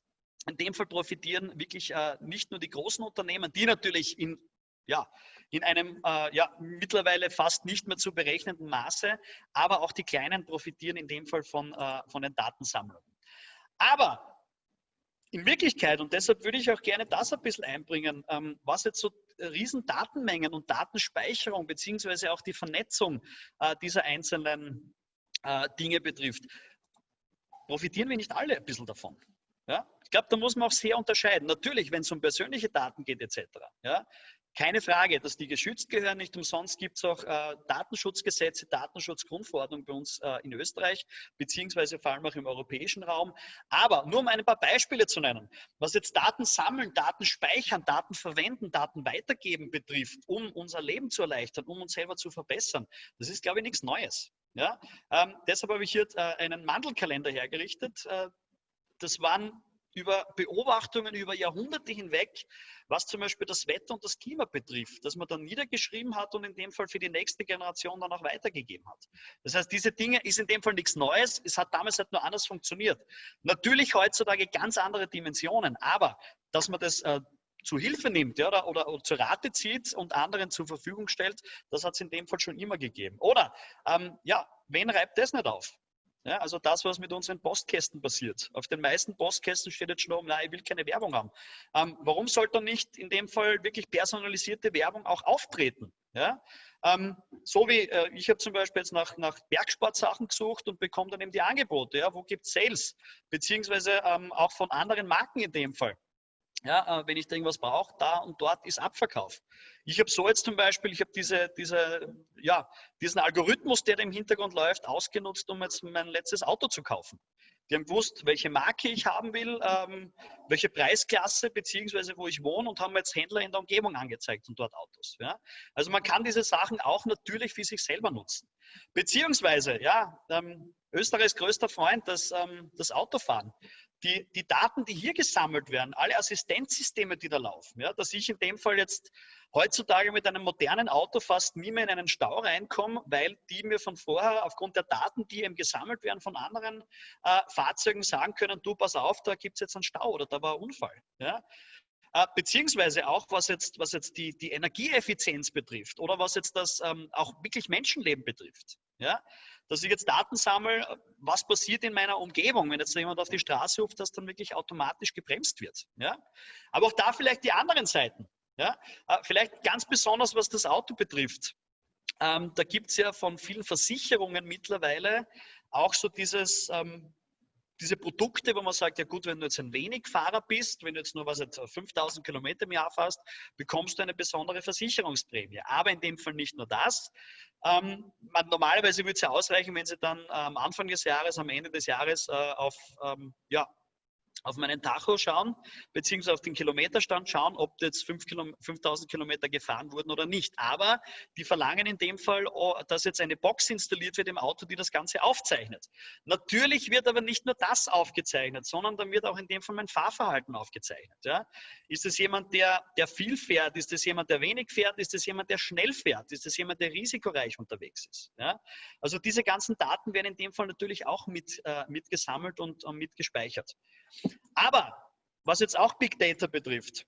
in dem Fall profitieren wirklich äh, nicht nur die großen Unternehmen, die natürlich in ja, in einem äh, ja, mittlerweile fast nicht mehr zu berechnenden Maße, aber auch die Kleinen profitieren in dem Fall von, äh, von den Datensammlungen. Aber in Wirklichkeit, und deshalb würde ich auch gerne das ein bisschen einbringen, ähm, was jetzt so riesen Datenmengen und Datenspeicherung beziehungsweise auch die Vernetzung äh, dieser einzelnen äh, Dinge betrifft, profitieren wir nicht alle ein bisschen davon. Ja? Ich glaube, da muss man auch sehr unterscheiden. Natürlich, wenn es um persönliche Daten geht etc. Ja? Keine Frage, dass die geschützt gehören. Nicht umsonst gibt es auch äh, Datenschutzgesetze, Datenschutzgrundverordnung bei uns äh, in Österreich, beziehungsweise vor allem auch im europäischen Raum. Aber nur um ein paar Beispiele zu nennen, was jetzt Daten sammeln, Daten speichern, Daten verwenden, Daten weitergeben betrifft, um unser Leben zu erleichtern, um uns selber zu verbessern, das ist, glaube ich, nichts Neues. Ja? Ähm, deshalb habe ich hier äh, einen Mandelkalender hergerichtet. Äh, das waren über Beobachtungen über Jahrhunderte hinweg, was zum Beispiel das Wetter und das Klima betrifft, dass man dann niedergeschrieben hat und in dem Fall für die nächste Generation dann auch weitergegeben hat. Das heißt, diese Dinge ist in dem Fall nichts Neues. Es hat damals halt nur anders funktioniert. Natürlich heutzutage ganz andere Dimensionen, aber dass man das äh, zu Hilfe nimmt ja, oder, oder, oder zur Rate zieht und anderen zur Verfügung stellt, das hat es in dem Fall schon immer gegeben. Oder, ähm, ja, wen reibt das nicht auf? Ja, also das, was mit unseren Postkästen passiert. Auf den meisten Postkästen steht jetzt schon oben, nein, ich will keine Werbung haben. Ähm, warum sollte dann nicht in dem Fall wirklich personalisierte Werbung auch auftreten? Ja? Ähm, so wie äh, ich habe zum Beispiel jetzt nach, nach Bergsportsachen gesucht und bekomme dann eben die Angebote. Ja? Wo gibt es Sales? Beziehungsweise ähm, auch von anderen Marken in dem Fall. Ja, äh, wenn ich da irgendwas brauche, da und dort ist Abverkauf. Ich habe so jetzt zum Beispiel, ich habe diese, diese, ja, diesen Algorithmus, der im Hintergrund läuft, ausgenutzt, um jetzt mein letztes Auto zu kaufen. Die haben gewusst, welche Marke ich haben will, ähm, welche Preisklasse beziehungsweise wo ich wohne und haben jetzt Händler in der Umgebung angezeigt und dort Autos. Ja? Also man kann diese Sachen auch natürlich für sich selber nutzen. Beziehungsweise, ja, ähm, Österreichs größter Freund, das, ähm, das Autofahren die, die Daten, die hier gesammelt werden, alle Assistenzsysteme, die da laufen, ja, dass ich in dem Fall jetzt heutzutage mit einem modernen Auto fast nie mehr in einen Stau reinkomme, weil die mir von vorher aufgrund der Daten, die eben gesammelt werden von anderen äh, Fahrzeugen, sagen können, du pass auf, da gibt es jetzt einen Stau oder da war ein Unfall. Ja. äh, beziehungsweise auch was jetzt, was jetzt die, die Energieeffizienz betrifft oder was jetzt das ähm, auch wirklich Menschenleben betrifft. Ja? Dass ich jetzt Daten sammle, was passiert in meiner Umgebung, wenn jetzt jemand auf die Straße ruft, dass dann wirklich automatisch gebremst wird. Ja? Aber auch da vielleicht die anderen Seiten. Ja? Äh, vielleicht ganz besonders, was das Auto betrifft. Ähm, da gibt es ja von vielen Versicherungen mittlerweile auch so dieses, ähm, diese Produkte, wo man sagt, ja gut, wenn du jetzt ein wenig Fahrer bist, wenn du jetzt nur was jetzt 5000 Kilometer im Jahr fährst, bekommst du eine besondere Versicherungsprämie. Aber in dem Fall nicht nur das. Ähm, man, normalerweise würde es ja ausreichen, wenn sie dann äh, am Anfang des Jahres, am Ende des Jahres äh, auf ähm, ja, auf meinen Tacho schauen, beziehungsweise auf den Kilometerstand schauen, ob jetzt 5 Kilo, 5000 Kilometer gefahren wurden oder nicht. Aber die verlangen in dem Fall, oh, dass jetzt eine Box installiert wird im Auto, die das Ganze aufzeichnet. Natürlich wird aber nicht nur das aufgezeichnet, sondern dann wird auch in dem Fall mein Fahrverhalten aufgezeichnet. Ja? Ist es jemand, der, der viel fährt? Ist es jemand, der wenig fährt? Ist es jemand, der schnell fährt? Ist es jemand, der risikoreich unterwegs ist? Ja? Also diese ganzen Daten werden in dem Fall natürlich auch mit, äh, mitgesammelt und, und mitgespeichert. Aber was jetzt auch Big Data betrifft,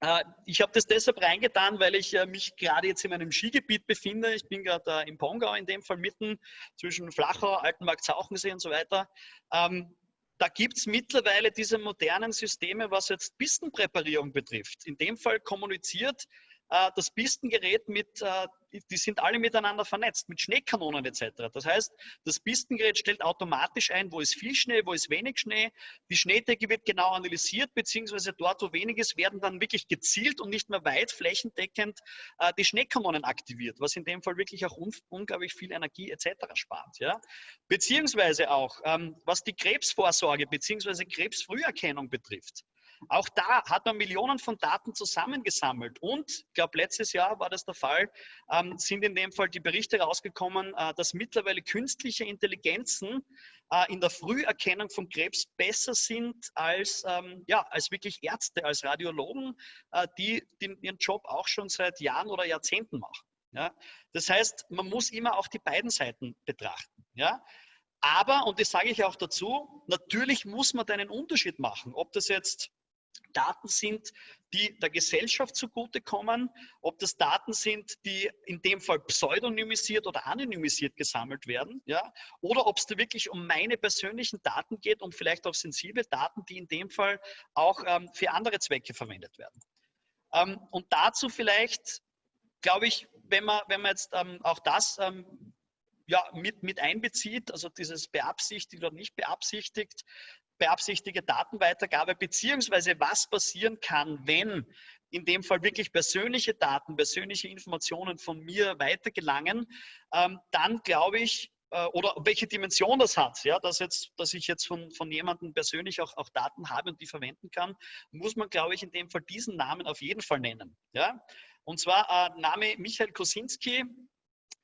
äh, ich habe das deshalb reingetan, weil ich äh, mich gerade jetzt in meinem Skigebiet befinde. Ich bin gerade im Pongau in dem Fall mitten zwischen Flachau, Altenmarkt, Sauchensee und so weiter. Ähm, da gibt es mittlerweile diese modernen Systeme, was jetzt Pistenpräparierung betrifft. In dem Fall kommuniziert äh, das Pistengerät mit, äh, die sind alle miteinander vernetzt, mit Schneekanonen etc. Das heißt, das Pistengerät stellt automatisch ein, wo ist viel Schnee, wo ist wenig Schnee. Die Schneedecke wird genau analysiert, beziehungsweise dort, wo wenig ist, werden dann wirklich gezielt und nicht mehr weit flächendeckend äh, die Schneekanonen aktiviert, was in dem Fall wirklich auch un unglaublich viel Energie etc. spart. Ja? Beziehungsweise auch, ähm, was die Krebsvorsorge beziehungsweise Krebsfrüherkennung betrifft. Auch da hat man Millionen von Daten zusammengesammelt. Und ich glaube, letztes Jahr war das der Fall, ähm, sind in dem Fall die Berichte rausgekommen, äh, dass mittlerweile künstliche Intelligenzen äh, in der Früherkennung von Krebs besser sind als, ähm, ja, als wirklich Ärzte, als Radiologen, äh, die, die ihren Job auch schon seit Jahren oder Jahrzehnten machen. Ja? Das heißt, man muss immer auch die beiden Seiten betrachten. Ja? Aber, und das sage ich auch dazu, natürlich muss man da einen Unterschied machen, ob das jetzt Daten sind, die der Gesellschaft zugutekommen, ob das Daten sind, die in dem Fall pseudonymisiert oder anonymisiert gesammelt werden, ja, oder ob es da wirklich um meine persönlichen Daten geht und vielleicht auch sensible Daten, die in dem Fall auch ähm, für andere Zwecke verwendet werden. Ähm, und dazu vielleicht, glaube ich, wenn man, wenn man jetzt ähm, auch das ähm, ja, mit, mit einbezieht, also dieses beabsichtigt oder nicht beabsichtigt, beabsichtigte Datenweitergabe, beziehungsweise was passieren kann, wenn in dem Fall wirklich persönliche Daten, persönliche Informationen von mir weitergelangen, ähm, dann glaube ich, äh, oder welche Dimension das hat, ja, dass, jetzt, dass ich jetzt von, von jemandem persönlich auch, auch Daten habe und die verwenden kann, muss man, glaube ich, in dem Fall diesen Namen auf jeden Fall nennen. Ja? Und zwar äh, Name Michael Kosinski,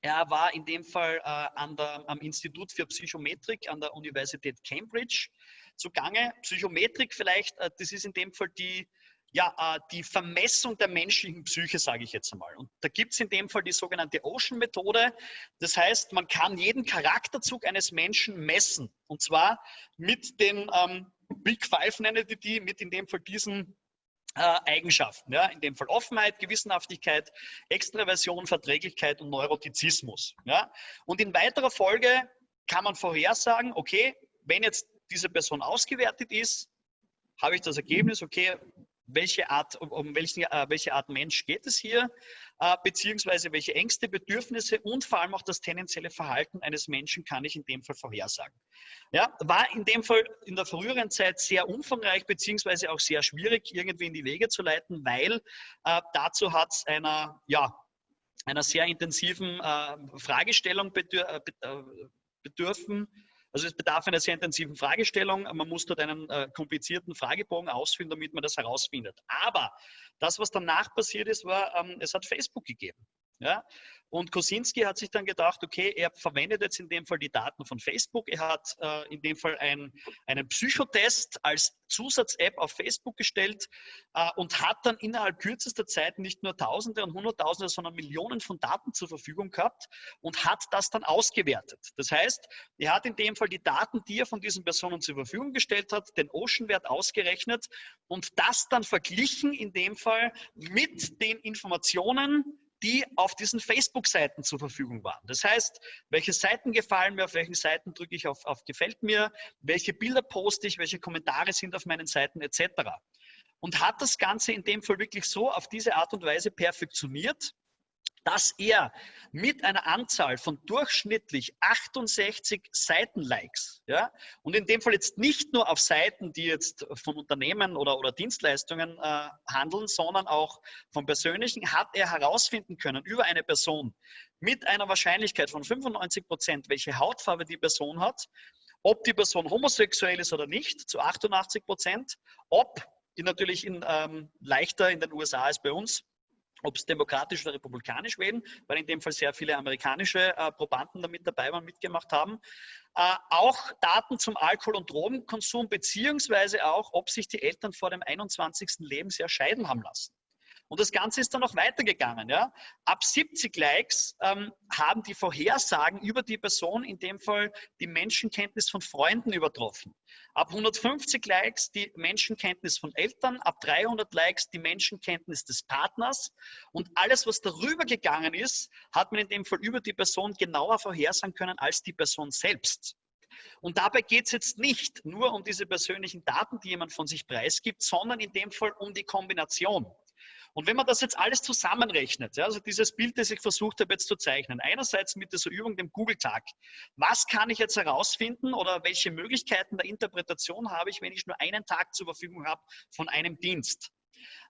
er war in dem Fall äh, der, am Institut für Psychometrik an der Universität Cambridge zugange. Psychometrik vielleicht, äh, das ist in dem Fall die, ja, äh, die Vermessung der menschlichen Psyche, sage ich jetzt einmal. Und da gibt es in dem Fall die sogenannte Ocean-Methode. Das heißt, man kann jeden Charakterzug eines Menschen messen. Und zwar mit den ähm, Big Five, nenne ich die, mit in dem Fall diesen äh, Eigenschaften. Ja? In dem Fall Offenheit, Gewissenhaftigkeit, Extraversion, Verträglichkeit und Neurotizismus. Ja? Und in weiterer Folge kann man vorhersagen, okay, wenn jetzt diese Person ausgewertet ist, habe ich das Ergebnis, okay, welche Art, um welche, äh, welche Art Mensch geht es hier, äh, beziehungsweise welche Ängste, Bedürfnisse und vor allem auch das tendenzielle Verhalten eines Menschen kann ich in dem Fall vorhersagen. Ja, war in dem Fall in der früheren Zeit sehr umfangreich, beziehungsweise auch sehr schwierig, irgendwie in die Wege zu leiten, weil äh, dazu hat es einer, ja, einer sehr intensiven äh, Fragestellung bedür äh, bedürfen, also es bedarf einer sehr intensiven Fragestellung. Man muss dort einen äh, komplizierten Fragebogen ausfüllen, damit man das herausfindet. Aber das, was danach passiert ist, war, ähm, es hat Facebook gegeben. Ja? Und Kosinski hat sich dann gedacht, okay, er verwendet jetzt in dem Fall die Daten von Facebook. Er hat äh, in dem Fall ein, einen Psychotest als Zusatz-App auf Facebook gestellt äh, und hat dann innerhalb kürzester Zeit nicht nur Tausende und Hunderttausende, sondern Millionen von Daten zur Verfügung gehabt und hat das dann ausgewertet. Das heißt, er hat in dem Fall die Daten, die er von diesen Personen zur Verfügung gestellt hat, den Ocean-Wert ausgerechnet und das dann verglichen in dem Fall mit den Informationen, die auf diesen Facebook-Seiten zur Verfügung waren. Das heißt, welche Seiten gefallen mir, auf welchen Seiten drücke ich auf, auf Gefällt mir, welche Bilder poste ich, welche Kommentare sind auf meinen Seiten etc. Und hat das Ganze in dem Fall wirklich so auf diese Art und Weise perfektioniert, dass er mit einer Anzahl von durchschnittlich 68 Seitenlikes, ja, und in dem Fall jetzt nicht nur auf Seiten, die jetzt von Unternehmen oder, oder Dienstleistungen äh, handeln, sondern auch vom Persönlichen, hat er herausfinden können über eine Person mit einer Wahrscheinlichkeit von 95 Prozent, welche Hautfarbe die Person hat, ob die Person homosexuell ist oder nicht, zu 88 Prozent, ob die natürlich in, ähm, leichter in den USA als bei uns, ob es demokratisch oder republikanisch wählen, weil in dem Fall sehr viele amerikanische äh, Probanden damit dabei waren, mitgemacht haben. Äh, auch Daten zum Alkohol- und Drogenkonsum, beziehungsweise auch, ob sich die Eltern vor dem 21. Lebensjahr scheiden haben lassen. Und das Ganze ist dann noch weitergegangen. Ja? Ab 70 Likes ähm, haben die Vorhersagen über die Person, in dem Fall die Menschenkenntnis von Freunden übertroffen. Ab 150 Likes die Menschenkenntnis von Eltern, ab 300 Likes die Menschenkenntnis des Partners. Und alles, was darüber gegangen ist, hat man in dem Fall über die Person genauer vorhersagen können als die Person selbst. Und dabei geht es jetzt nicht nur um diese persönlichen Daten, die jemand von sich preisgibt, sondern in dem Fall um die Kombination. Und wenn man das jetzt alles zusammenrechnet, ja, also dieses Bild, das ich versucht habe jetzt zu zeichnen, einerseits mit dieser Übung, dem Google-Tag, was kann ich jetzt herausfinden oder welche Möglichkeiten der Interpretation habe ich, wenn ich nur einen Tag zur Verfügung habe von einem Dienst?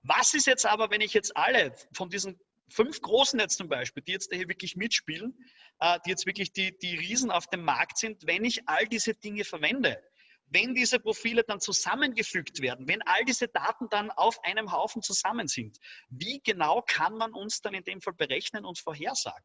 Was ist jetzt aber, wenn ich jetzt alle von diesen fünf Großen jetzt zum Beispiel, die jetzt hier wirklich mitspielen, äh, die jetzt wirklich die, die Riesen auf dem Markt sind, wenn ich all diese Dinge verwende? Wenn diese Profile dann zusammengefügt werden, wenn all diese Daten dann auf einem Haufen zusammen sind, wie genau kann man uns dann in dem Fall berechnen und vorhersagen?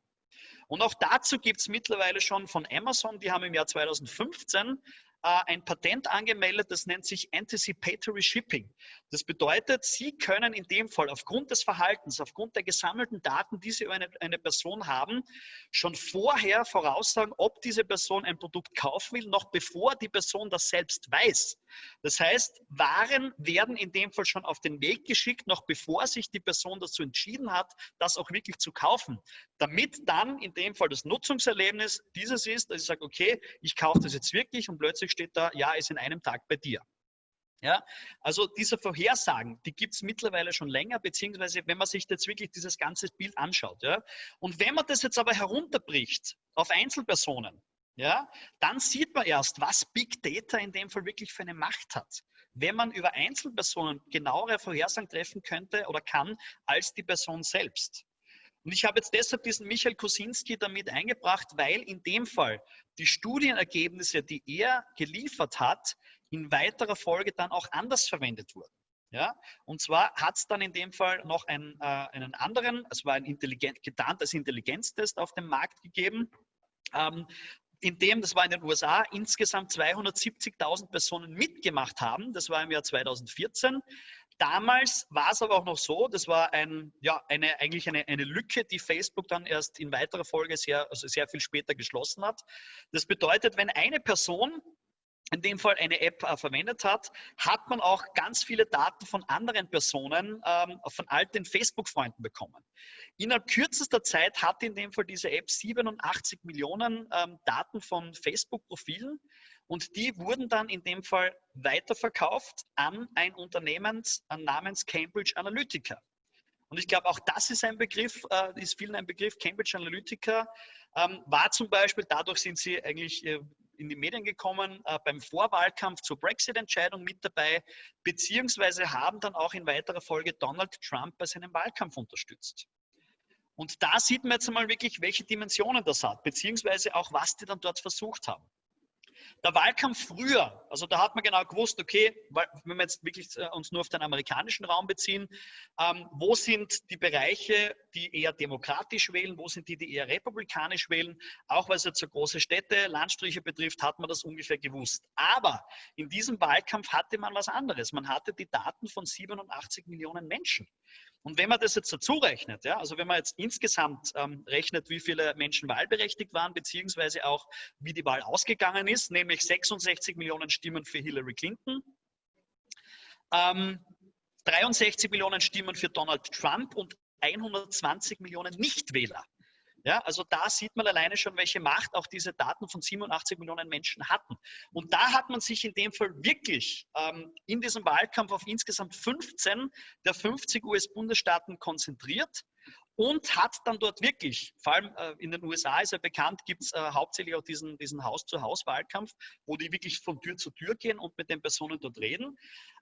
Und auch dazu gibt es mittlerweile schon von Amazon, die haben im Jahr 2015 äh, ein Patent angemeldet, das nennt sich Anticipatory Shipping. Das bedeutet, Sie können in dem Fall aufgrund des Verhaltens, aufgrund der gesammelten Daten, die Sie über eine, eine Person haben, schon vorher voraussagen, ob diese Person ein Produkt kaufen will, noch bevor die Person das selbst weiß. Das heißt, Waren werden in dem Fall schon auf den Weg geschickt, noch bevor sich die Person dazu entschieden hat, das auch wirklich zu kaufen, damit dann in dem Fall das Nutzungserlebnis dieses ist, dass ich sage, okay, ich kaufe das jetzt wirklich und plötzlich steht da, ja, ist in einem Tag bei dir. Ja, also diese Vorhersagen, die gibt es mittlerweile schon länger, beziehungsweise wenn man sich jetzt wirklich dieses ganze Bild anschaut. Ja, und wenn man das jetzt aber herunterbricht auf Einzelpersonen, ja, dann sieht man erst, was Big Data in dem Fall wirklich für eine Macht hat. Wenn man über Einzelpersonen genauere Vorhersagen treffen könnte oder kann als die Person selbst. Und ich habe jetzt deshalb diesen Michael Kosinski damit eingebracht, weil in dem Fall die Studienergebnisse, die er geliefert hat, in weiterer Folge dann auch anders verwendet wurden. Ja, und zwar hat es dann in dem Fall noch einen, äh, einen anderen, es war ein intelligent, getarntes Intelligenztest auf dem Markt gegeben, ähm, in dem, das war in den USA, insgesamt 270.000 Personen mitgemacht haben. Das war im Jahr 2014. Damals war es aber auch noch so, das war ein, ja, eine, eigentlich eine, eine Lücke, die Facebook dann erst in weiterer Folge sehr, also sehr viel später geschlossen hat. Das bedeutet, wenn eine Person in dem Fall eine App äh, verwendet hat, hat man auch ganz viele Daten von anderen Personen, ähm, von alten Facebook-Freunden bekommen. Innerhalb kürzester Zeit hat in dem Fall diese App 87 Millionen ähm, Daten von Facebook-Profilen und die wurden dann in dem Fall weiterverkauft an ein Unternehmen namens Cambridge Analytica. Und ich glaube, auch das ist ein Begriff, äh, ist vielen ein Begriff. Cambridge Analytica ähm, war zum Beispiel, dadurch sind sie eigentlich äh, in die Medien gekommen, äh, beim Vorwahlkampf zur Brexit-Entscheidung mit dabei, beziehungsweise haben dann auch in weiterer Folge Donald Trump bei seinem Wahlkampf unterstützt. Und da sieht man jetzt einmal wirklich, welche Dimensionen das hat, beziehungsweise auch, was die dann dort versucht haben. Der Wahlkampf früher, also da hat man genau gewusst, okay, wenn wir jetzt wirklich äh, uns nur auf den amerikanischen Raum beziehen, ähm, wo sind die Bereiche, die eher demokratisch wählen, wo sind die, die eher republikanisch wählen? Auch weil es jetzt so große Städte, Landstriche betrifft, hat man das ungefähr gewusst. Aber in diesem Wahlkampf hatte man was anderes. Man hatte die Daten von 87 Millionen Menschen. Und wenn man das jetzt dazu rechnet, ja, also wenn man jetzt insgesamt ähm, rechnet, wie viele Menschen wahlberechtigt waren, beziehungsweise auch wie die Wahl ausgegangen ist, nämlich 66 Millionen Stimmen für Hillary Clinton, ähm, 63 Millionen Stimmen für Donald Trump und 120 Millionen Nichtwähler. Ja, also da sieht man alleine schon, welche Macht auch diese Daten von 87 Millionen Menschen hatten. Und da hat man sich in dem Fall wirklich ähm, in diesem Wahlkampf auf insgesamt 15 der 50 US-Bundesstaaten konzentriert und hat dann dort wirklich, vor allem äh, in den USA ist ja bekannt, gibt es äh, hauptsächlich auch diesen, diesen Haus-zu-Haus-Wahlkampf, wo die wirklich von Tür zu Tür gehen und mit den Personen dort reden.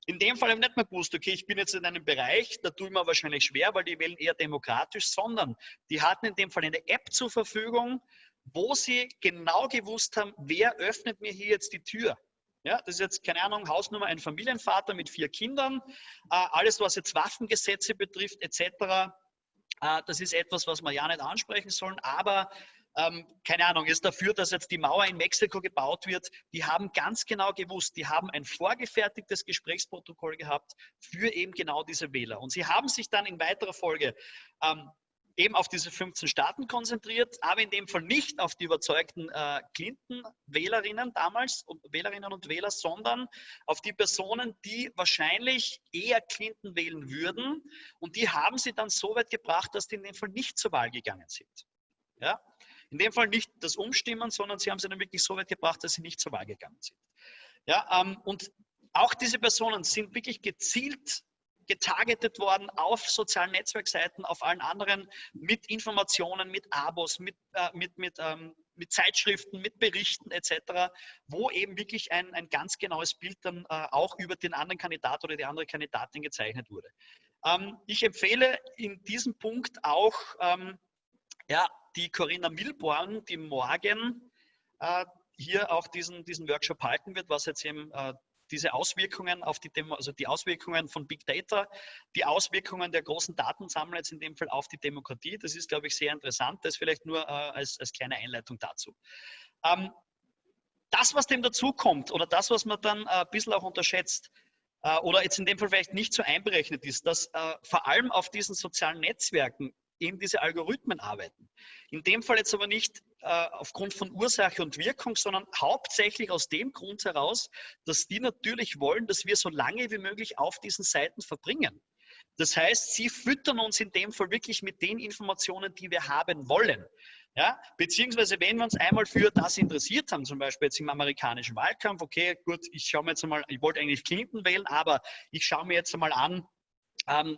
In dem Fall habe ich nicht mehr gewusst, okay, ich bin jetzt in einem Bereich, da tue ich mir wahrscheinlich schwer, weil die wählen eher demokratisch, sondern die hatten in dem Fall eine App zur Verfügung, wo sie genau gewusst haben, wer öffnet mir hier jetzt die Tür. Ja, das ist jetzt, keine Ahnung, Hausnummer, ein Familienvater mit vier Kindern, äh, alles, was jetzt Waffengesetze betrifft, etc das ist etwas, was wir ja nicht ansprechen sollen, aber ähm, keine Ahnung, ist dafür, dass jetzt die Mauer in Mexiko gebaut wird. Die haben ganz genau gewusst, die haben ein vorgefertigtes Gesprächsprotokoll gehabt für eben genau diese Wähler. Und sie haben sich dann in weiterer Folge ähm, eben auf diese 15 Staaten konzentriert, aber in dem Fall nicht auf die überzeugten äh, Clinton-Wählerinnen damals, Wählerinnen und Wähler, sondern auf die Personen, die wahrscheinlich eher Clinton wählen würden. Und die haben sie dann so weit gebracht, dass die in dem Fall nicht zur Wahl gegangen sind. Ja? In dem Fall nicht das Umstimmen, sondern sie haben sie dann wirklich so weit gebracht, dass sie nicht zur Wahl gegangen sind. Ja, ähm, und auch diese Personen sind wirklich gezielt getargetet worden auf sozialen Netzwerkseiten, auf allen anderen mit Informationen, mit Abos, mit, äh, mit, mit, ähm, mit Zeitschriften, mit Berichten etc., wo eben wirklich ein, ein ganz genaues Bild dann äh, auch über den anderen Kandidat oder die andere Kandidatin gezeichnet wurde. Ähm, ich empfehle in diesem Punkt auch ähm, ja, die Corinna Milborn, die morgen äh, hier auch diesen, diesen Workshop halten wird, was jetzt eben äh, diese Auswirkungen auf die, Demo also die Auswirkungen von Big Data, die Auswirkungen der großen Datensammler jetzt in dem Fall auf die Demokratie. Das ist, glaube ich, sehr interessant. Das vielleicht nur äh, als, als kleine Einleitung dazu. Ähm, das, was dem dazukommt oder das, was man dann äh, ein bisschen auch unterschätzt, äh, oder jetzt in dem Fall vielleicht nicht so einberechnet ist, dass äh, vor allem auf diesen sozialen Netzwerken eben diese Algorithmen arbeiten. In dem Fall jetzt aber nicht äh, aufgrund von Ursache und Wirkung, sondern hauptsächlich aus dem Grund heraus, dass die natürlich wollen, dass wir so lange wie möglich auf diesen Seiten verbringen. Das heißt, sie füttern uns in dem Fall wirklich mit den Informationen, die wir haben wollen. Ja, beziehungsweise wenn wir uns einmal für das interessiert haben, zum Beispiel jetzt im amerikanischen Wahlkampf, okay, gut, ich schaue mir jetzt einmal, ich wollte eigentlich Clinton wählen, aber ich schaue mir jetzt einmal an, ähm,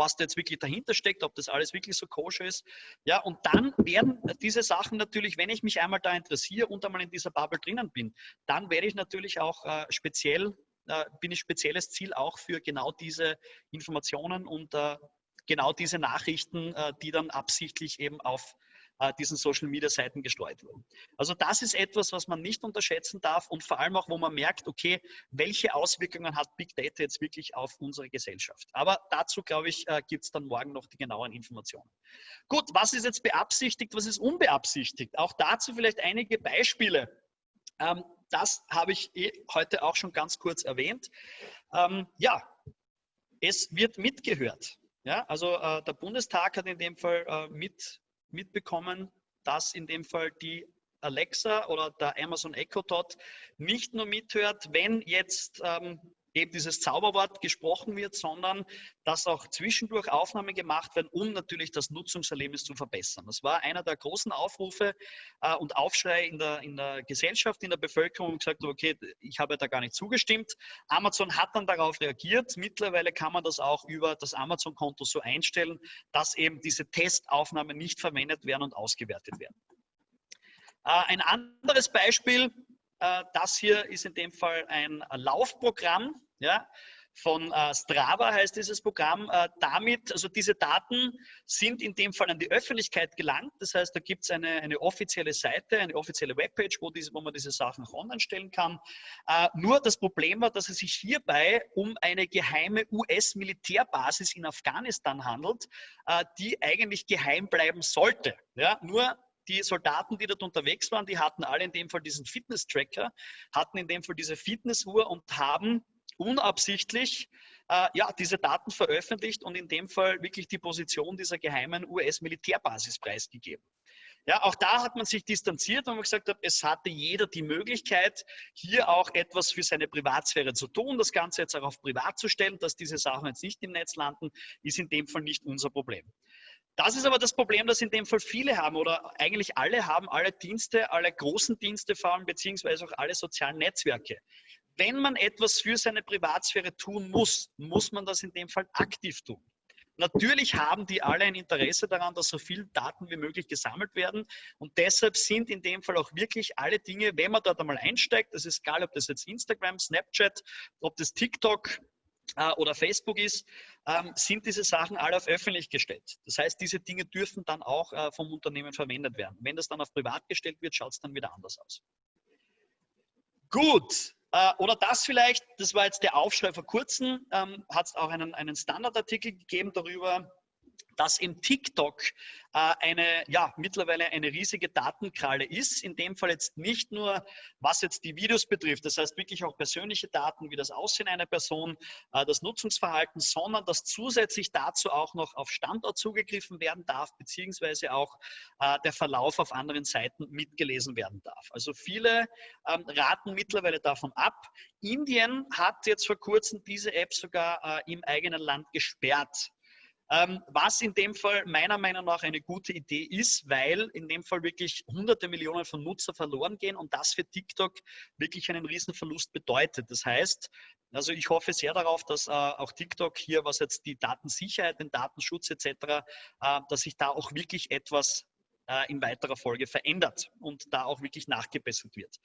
was da jetzt wirklich dahinter steckt, ob das alles wirklich so koscher ist. Ja, und dann werden diese Sachen natürlich, wenn ich mich einmal da interessiere und einmal in dieser Bubble drinnen bin, dann werde ich natürlich auch äh, speziell, äh, bin ich spezielles Ziel auch für genau diese Informationen und äh, genau diese Nachrichten, äh, die dann absichtlich eben auf diesen Social Media Seiten gestreut wurden. Also das ist etwas, was man nicht unterschätzen darf und vor allem auch, wo man merkt, okay, welche Auswirkungen hat Big Data jetzt wirklich auf unsere Gesellschaft. Aber dazu, glaube ich, äh, gibt es dann morgen noch die genauen Informationen. Gut, was ist jetzt beabsichtigt, was ist unbeabsichtigt? Auch dazu vielleicht einige Beispiele. Ähm, das habe ich eh heute auch schon ganz kurz erwähnt. Ähm, ja, es wird mitgehört. Ja, also äh, der Bundestag hat in dem Fall äh, mit mitbekommen, dass in dem Fall die Alexa oder der Amazon Echo Dot nicht nur mithört, wenn jetzt ähm, eben dieses Zauberwort gesprochen wird, sondern dass auch zwischendurch Aufnahmen gemacht werden, um natürlich das Nutzungserlebnis zu verbessern. Das war einer der großen Aufrufe äh, und Aufschrei in der, in der Gesellschaft, in der Bevölkerung gesagt, okay, ich habe da gar nicht zugestimmt. Amazon hat dann darauf reagiert. Mittlerweile kann man das auch über das Amazon-Konto so einstellen, dass eben diese Testaufnahmen nicht verwendet werden und ausgewertet werden. Äh, ein anderes Beispiel, äh, das hier ist in dem Fall ein Laufprogramm. Ja? von äh, Strava heißt dieses Programm. Äh, damit, also diese Daten sind in dem Fall an die Öffentlichkeit gelangt. Das heißt, da gibt es eine, eine offizielle Seite, eine offizielle Webpage, wo, diese, wo man diese Sachen auch online stellen kann. Äh, nur das Problem war, dass es sich hierbei um eine geheime US-Militärbasis in Afghanistan handelt, äh, die eigentlich geheim bleiben sollte. Ja, nur die Soldaten, die dort unterwegs waren, die hatten alle in dem Fall diesen Fitness-Tracker, hatten in dem Fall diese Fitnessuhr und haben unabsichtlich äh, ja, diese Daten veröffentlicht und in dem Fall wirklich die Position dieser geheimen US-Militärbasis preisgegeben. Ja, auch da hat man sich distanziert und gesagt hat, es hatte jeder die Möglichkeit, hier auch etwas für seine Privatsphäre zu tun, das Ganze jetzt auch auf privat zu stellen, dass diese Sachen jetzt nicht im Netz landen, ist in dem Fall nicht unser Problem. Das ist aber das Problem, das in dem Fall viele haben oder eigentlich alle haben, alle Dienste, alle großen Dienste vor allem, beziehungsweise auch alle sozialen Netzwerke. Wenn man etwas für seine Privatsphäre tun muss, muss man das in dem Fall aktiv tun. Natürlich haben die alle ein Interesse daran, dass so viele Daten wie möglich gesammelt werden. Und deshalb sind in dem Fall auch wirklich alle Dinge, wenn man dort einmal einsteigt, das ist egal, ob das jetzt Instagram, Snapchat, ob das TikTok, äh, oder Facebook ist, ähm, sind diese Sachen alle auf öffentlich gestellt. Das heißt, diese Dinge dürfen dann auch äh, vom Unternehmen verwendet werden. Wenn das dann auf privat gestellt wird, schaut es dann wieder anders aus. Gut, äh, oder das vielleicht, das war jetzt der Aufschrei vor kurzem, ähm, hat es auch einen, einen Standardartikel gegeben darüber, dass im TikTok äh, eine, ja, mittlerweile eine riesige Datenkralle ist. In dem Fall jetzt nicht nur, was jetzt die Videos betrifft, das heißt wirklich auch persönliche Daten wie das Aussehen einer Person, äh, das Nutzungsverhalten, sondern dass zusätzlich dazu auch noch auf Standort zugegriffen werden darf, beziehungsweise auch äh, der Verlauf auf anderen Seiten mitgelesen werden darf. Also viele ähm, raten mittlerweile davon ab. Indien hat jetzt vor kurzem diese App sogar im eigenen Land gesperrt. Ähm, was in dem Fall meiner Meinung nach eine gute Idee ist, weil in dem Fall wirklich hunderte Millionen von Nutzer verloren gehen und das für TikTok wirklich einen Riesenverlust bedeutet. Das heißt, also ich hoffe sehr darauf, dass äh, auch TikTok hier, was jetzt die Datensicherheit, den Datenschutz etc., äh, dass sich da auch wirklich etwas äh, in weiterer Folge verändert und da auch wirklich nachgebessert wird.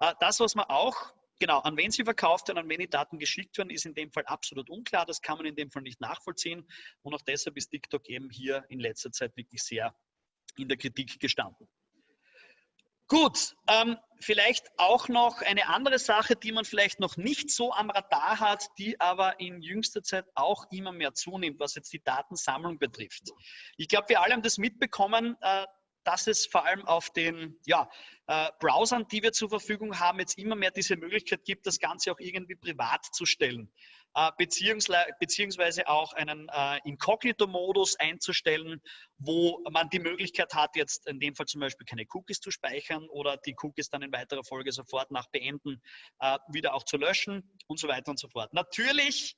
Äh, das, was man auch Genau, an wen sie verkauft werden, an wen die Daten geschickt werden, ist in dem Fall absolut unklar. Das kann man in dem Fall nicht nachvollziehen. Und auch deshalb ist TikTok eben hier in letzter Zeit wirklich sehr in der Kritik gestanden. Gut, ähm, vielleicht auch noch eine andere Sache, die man vielleicht noch nicht so am Radar hat, die aber in jüngster Zeit auch immer mehr zunimmt, was jetzt die Datensammlung betrifft. Ich glaube, wir alle haben das mitbekommen, äh, dass es vor allem auf den ja, äh, Browsern, die wir zur Verfügung haben, jetzt immer mehr diese Möglichkeit gibt, das Ganze auch irgendwie privat zu stellen. Äh, beziehungsweise auch einen äh, Inkognito-Modus einzustellen, wo man die Möglichkeit hat, jetzt in dem Fall zum Beispiel keine Cookies zu speichern oder die Cookies dann in weiterer Folge sofort nach Beenden äh, wieder auch zu löschen und so weiter und so fort. Natürlich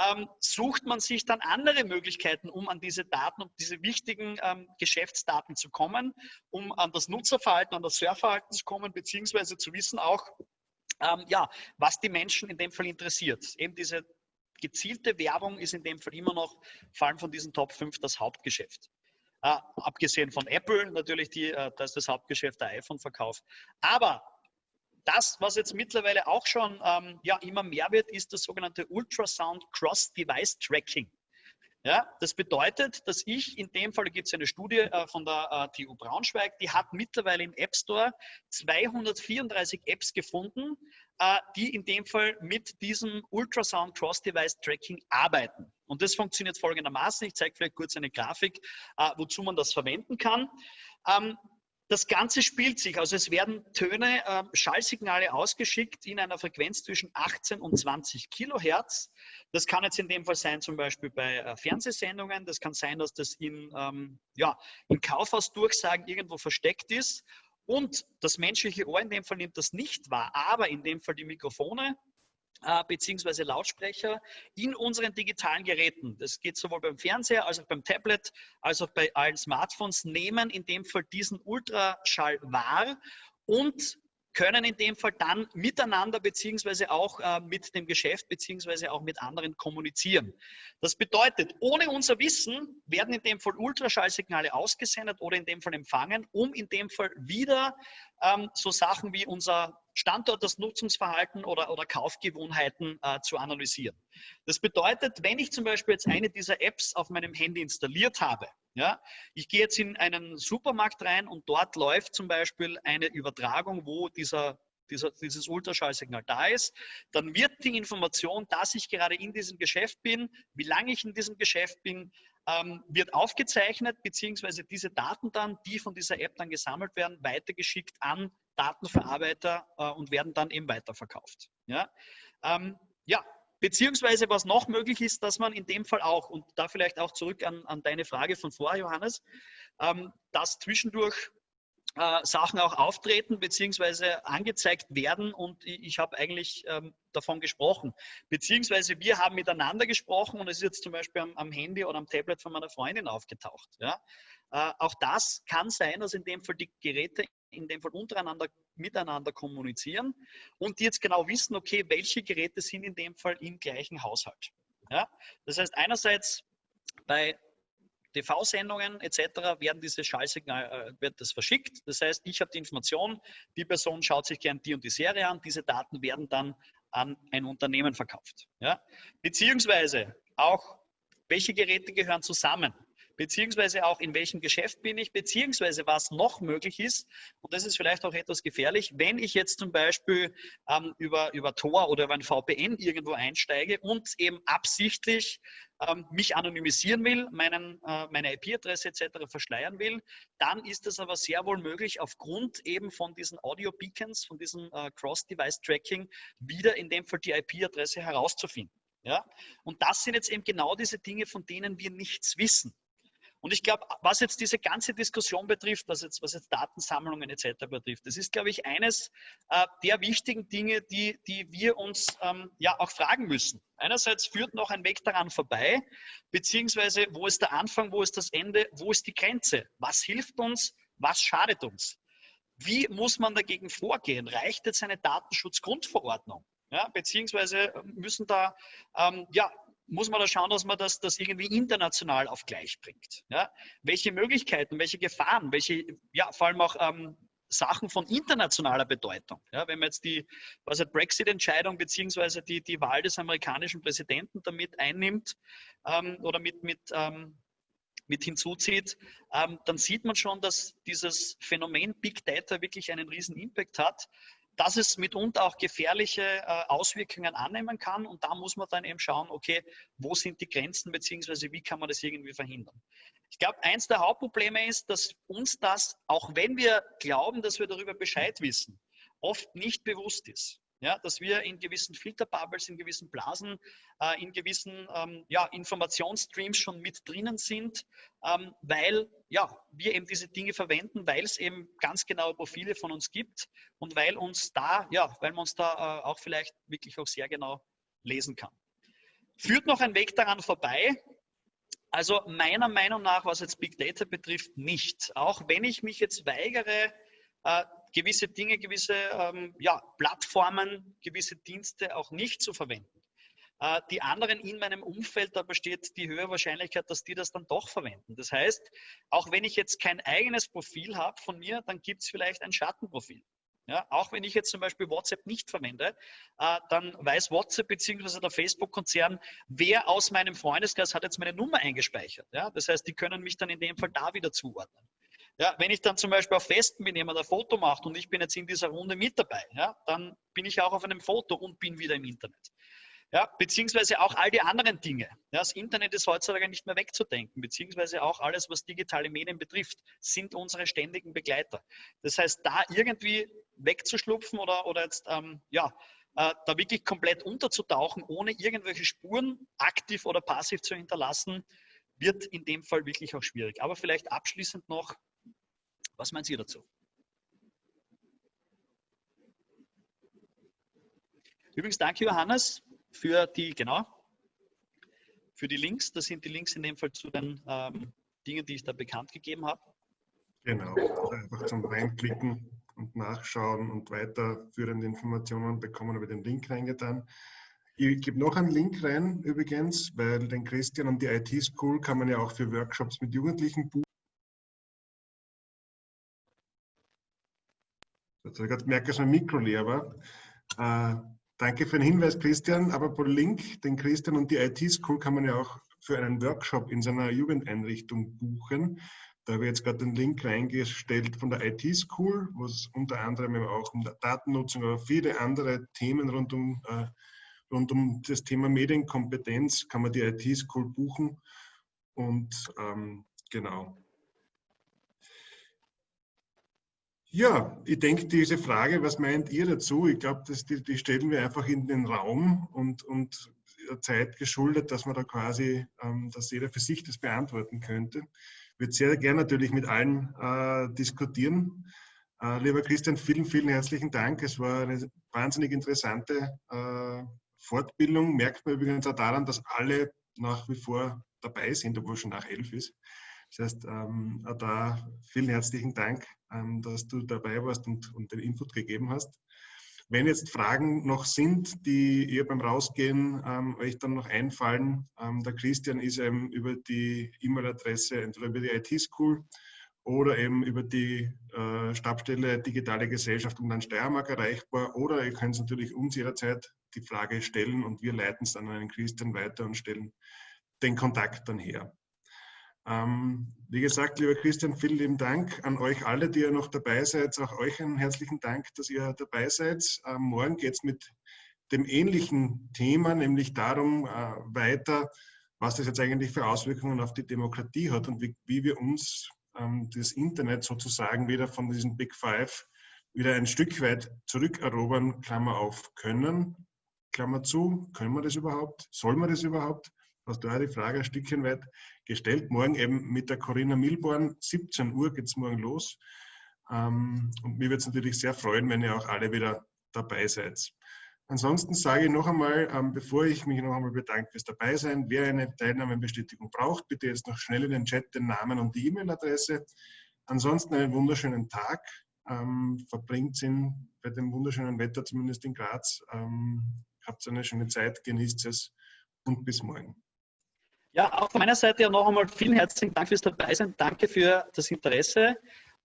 ähm, sucht man sich dann andere Möglichkeiten, um an diese Daten, um diese wichtigen ähm, Geschäftsdaten zu kommen, um an das Nutzerverhalten, an das Surfverhalten zu kommen, beziehungsweise zu wissen auch, ähm, ja, was die Menschen in dem Fall interessiert. Eben diese gezielte Werbung ist in dem Fall immer noch, vor allem von diesen Top 5, das Hauptgeschäft. Äh, abgesehen von Apple natürlich, die, äh, da ist das Hauptgeschäft der iPhone-Verkauf. Aber das, was jetzt mittlerweile auch schon ähm, ja, immer mehr wird, ist das sogenannte Ultrasound Cross-Device Tracking. Ja, das bedeutet, dass ich in dem Fall, gibt es eine Studie äh, von der äh, TU Braunschweig, die hat mittlerweile im App Store 234 Apps gefunden, äh, die in dem Fall mit diesem Ultrasound Cross-Device Tracking arbeiten. Und das funktioniert folgendermaßen. Ich zeige vielleicht kurz eine Grafik, äh, wozu man das verwenden kann. Ähm, das Ganze spielt sich, also es werden Töne, äh, Schallsignale ausgeschickt in einer Frequenz zwischen 18 und 20 Kilohertz. Das kann jetzt in dem Fall sein, zum Beispiel bei äh, Fernsehsendungen. Das kann sein, dass das in, ähm, ja, in Kaufhausdurchsagen irgendwo versteckt ist. Und das menschliche Ohr in dem Fall nimmt das nicht wahr, aber in dem Fall die Mikrofone beziehungsweise Lautsprecher in unseren digitalen Geräten. Das geht sowohl beim Fernseher als auch beim Tablet, als auch bei allen Smartphones, nehmen in dem Fall diesen Ultraschall wahr und können in dem Fall dann miteinander beziehungsweise auch äh, mit dem Geschäft beziehungsweise auch mit anderen kommunizieren. Das bedeutet, ohne unser Wissen werden in dem Fall Ultraschallsignale ausgesendet oder in dem Fall empfangen, um in dem Fall wieder ähm, so Sachen wie unser Standort, das Nutzungsverhalten oder, oder Kaufgewohnheiten äh, zu analysieren. Das bedeutet, wenn ich zum Beispiel jetzt eine dieser Apps auf meinem Handy installiert habe, ja, ich gehe jetzt in einen Supermarkt rein und dort läuft zum Beispiel eine Übertragung, wo dieser dieser, dieses Ultraschallsignal da ist, dann wird die Information, dass ich gerade in diesem Geschäft bin, wie lange ich in diesem Geschäft bin, ähm, wird aufgezeichnet, beziehungsweise diese Daten dann, die von dieser App dann gesammelt werden, weitergeschickt an Datenverarbeiter äh, und werden dann eben weiterverkauft. Ja? Ähm, ja, beziehungsweise was noch möglich ist, dass man in dem Fall auch, und da vielleicht auch zurück an, an deine Frage von vorher, Johannes, ähm, dass zwischendurch äh, Sachen auch auftreten beziehungsweise angezeigt werden und ich, ich habe eigentlich ähm, davon gesprochen. Beziehungsweise wir haben miteinander gesprochen und es ist jetzt zum Beispiel am, am Handy oder am Tablet von meiner Freundin aufgetaucht. Ja? Äh, auch das kann sein, dass in dem Fall die Geräte in dem Fall untereinander miteinander kommunizieren und die jetzt genau wissen, okay, welche Geräte sind in dem Fall im gleichen Haushalt. Ja? Das heißt, einerseits bei TV-Sendungen etc. werden diese Schallsignal, äh, wird das verschickt. Das heißt, ich habe die Information, die Person schaut sich gern die und die Serie an, diese Daten werden dann an ein Unternehmen verkauft. Ja? Beziehungsweise auch, welche Geräte gehören zusammen? beziehungsweise auch in welchem Geschäft bin ich, beziehungsweise was noch möglich ist, und das ist vielleicht auch etwas gefährlich, wenn ich jetzt zum Beispiel ähm, über, über Tor oder über ein VPN irgendwo einsteige und eben absichtlich ähm, mich anonymisieren will, meinen, äh, meine IP-Adresse etc. verschleiern will, dann ist es aber sehr wohl möglich, aufgrund eben von diesen Audio-Beacons, von diesem äh, Cross-Device-Tracking, wieder in dem Fall die IP-Adresse herauszufinden. Ja? Und das sind jetzt eben genau diese Dinge, von denen wir nichts wissen. Und ich glaube, was jetzt diese ganze Diskussion betrifft, was jetzt, was jetzt Datensammlungen etc. betrifft, das ist, glaube ich, eines äh, der wichtigen Dinge, die, die wir uns ähm, ja auch fragen müssen. Einerseits führt noch ein Weg daran vorbei, beziehungsweise wo ist der Anfang, wo ist das Ende, wo ist die Grenze? Was hilft uns, was schadet uns? Wie muss man dagegen vorgehen? Reicht jetzt eine Datenschutzgrundverordnung? Ja, beziehungsweise müssen da ähm, ja, muss man da schauen, dass man das, das irgendwie international auf gleich bringt. Ja? Welche Möglichkeiten, welche Gefahren, welche, ja, vor allem auch ähm, Sachen von internationaler Bedeutung. Ja, wenn man jetzt die Brexit-Entscheidung beziehungsweise die, die Wahl des amerikanischen Präsidenten damit einnimmt ähm, oder mit, mit, ähm, mit hinzuzieht, ähm, dann sieht man schon, dass dieses Phänomen Big Data wirklich einen riesen Impact hat dass es mitunter auch gefährliche äh, Auswirkungen annehmen kann. Und da muss man dann eben schauen, okay, wo sind die Grenzen, beziehungsweise wie kann man das irgendwie verhindern. Ich glaube, eins der Hauptprobleme ist, dass uns das, auch wenn wir glauben, dass wir darüber Bescheid wissen, oft nicht bewusst ist ja, dass wir in gewissen Filterbubbles, in gewissen Blasen, äh, in gewissen ähm, ja, Informationsstreams schon mit drinnen sind, ähm, weil ja, wir eben diese Dinge verwenden, weil es eben ganz genaue Profile von uns gibt und weil uns da, ja, weil man uns da äh, auch vielleicht wirklich auch sehr genau lesen kann. Führt noch ein Weg daran vorbei? Also meiner Meinung nach, was jetzt Big Data betrifft, nicht. Auch wenn ich mich jetzt weigere, äh, gewisse Dinge, gewisse ähm, ja, Plattformen, gewisse Dienste auch nicht zu verwenden. Äh, die anderen in meinem Umfeld, da besteht die höhere Wahrscheinlichkeit, dass die das dann doch verwenden. Das heißt, auch wenn ich jetzt kein eigenes Profil habe von mir, dann gibt es vielleicht ein Schattenprofil. Ja, auch wenn ich jetzt zum Beispiel WhatsApp nicht verwende, äh, dann weiß WhatsApp bzw. der Facebook-Konzern, wer aus meinem Freundeskreis hat jetzt meine Nummer eingespeichert. Ja, das heißt, die können mich dann in dem Fall da wieder zuordnen. Ja, wenn ich dann zum Beispiel auf Festen bin, jemand ein Foto macht und ich bin jetzt in dieser Runde mit dabei, ja, dann bin ich auch auf einem Foto und bin wieder im Internet. Ja, beziehungsweise auch all die anderen Dinge. Ja, das Internet ist heutzutage nicht mehr wegzudenken, beziehungsweise auch alles, was digitale Medien betrifft, sind unsere ständigen Begleiter. Das heißt, da irgendwie wegzuschlupfen oder, oder jetzt, ähm, ja, äh, da wirklich komplett unterzutauchen, ohne irgendwelche Spuren aktiv oder passiv zu hinterlassen, wird in dem Fall wirklich auch schwierig. Aber vielleicht abschließend noch was meint ihr dazu? Übrigens, danke Johannes für die, genau, für die Links. Das sind die Links in dem Fall zu den ähm, Dingen, die ich da bekannt gegeben habe. Genau, also einfach zum Reinklicken und nachschauen und weiterführende Informationen bekommen über den Link reingetan. Ich gebe noch einen Link rein übrigens, weil den Christian und die IT School kann man ja auch für Workshops mit Jugendlichen buchen. Also ich merke, dass mein Mikro leer war. Äh, danke für den Hinweis, Christian. Aber pro Link, den Christian und die IT-School kann man ja auch für einen Workshop in seiner Jugendeinrichtung buchen. Da habe ich jetzt gerade den Link reingestellt von der IT-School, wo es unter anderem auch um Datennutzung, aber viele andere Themen rund um, äh, rund um das Thema Medienkompetenz kann man die IT-School buchen. Und ähm, genau. Ja, ich denke, diese Frage, was meint ihr dazu? Ich glaube, die, die, stellen wir einfach in den Raum und, und der Zeit geschuldet, dass man da quasi, ähm, dass jeder für sich das beantworten könnte. Ich würde sehr gerne natürlich mit allen äh, diskutieren. Äh, lieber Christian, vielen, vielen herzlichen Dank. Es war eine wahnsinnig interessante äh, Fortbildung. Merkt man übrigens auch daran, dass alle nach wie vor dabei sind, obwohl schon nach elf ist. Das heißt, ähm, da vielen herzlichen Dank, ähm, dass du dabei warst und, und, den Input gegeben hast. Wenn jetzt Fragen noch sind, die ihr beim Rausgehen ähm, euch dann noch einfallen, ähm, der Christian ist eben über die E-Mail-Adresse, entweder über die IT-School oder eben über die äh, Stabstelle Digitale Gesellschaft und dann Steiermark erreichbar. Oder ihr könnt natürlich uns jederzeit die Frage stellen und wir leiten es dann an den Christian weiter und stellen den Kontakt dann her. Ähm, wie gesagt, lieber Christian, vielen lieben Dank an euch alle, die ihr noch dabei seid. Auch euch einen herzlichen Dank, dass ihr dabei seid. Ähm, morgen geht es mit dem ähnlichen Thema, nämlich darum äh, weiter, was das jetzt eigentlich für Auswirkungen auf die Demokratie hat und wie, wie wir uns ähm, das Internet sozusagen wieder von diesen Big Five wieder ein Stück weit zurückerobern, Klammer auf, können, Klammer zu, können wir das überhaupt, soll man das überhaupt? Hast du auch die Frage ein Stückchen weit gestellt. Morgen eben mit der Corinna Milborn, 17 Uhr geht es morgen los. Ähm, und mir würde es natürlich sehr freuen, wenn ihr auch alle wieder dabei seid. Ansonsten sage ich noch einmal, ähm, bevor ich mich noch einmal bedanke fürs Dabeisein, wer eine Teilnahmebestätigung braucht, bitte jetzt noch schnell in den Chat den Namen und die E-Mail-Adresse. Ansonsten einen wunderschönen Tag. Ähm, verbringt ihn bei dem wunderschönen Wetter, zumindest in Graz. Habt eine schöne Zeit, genießt es und bis morgen. Ja, auch von meiner Seite ja noch einmal vielen herzlichen Dank fürs Dabeisein. Danke für das Interesse.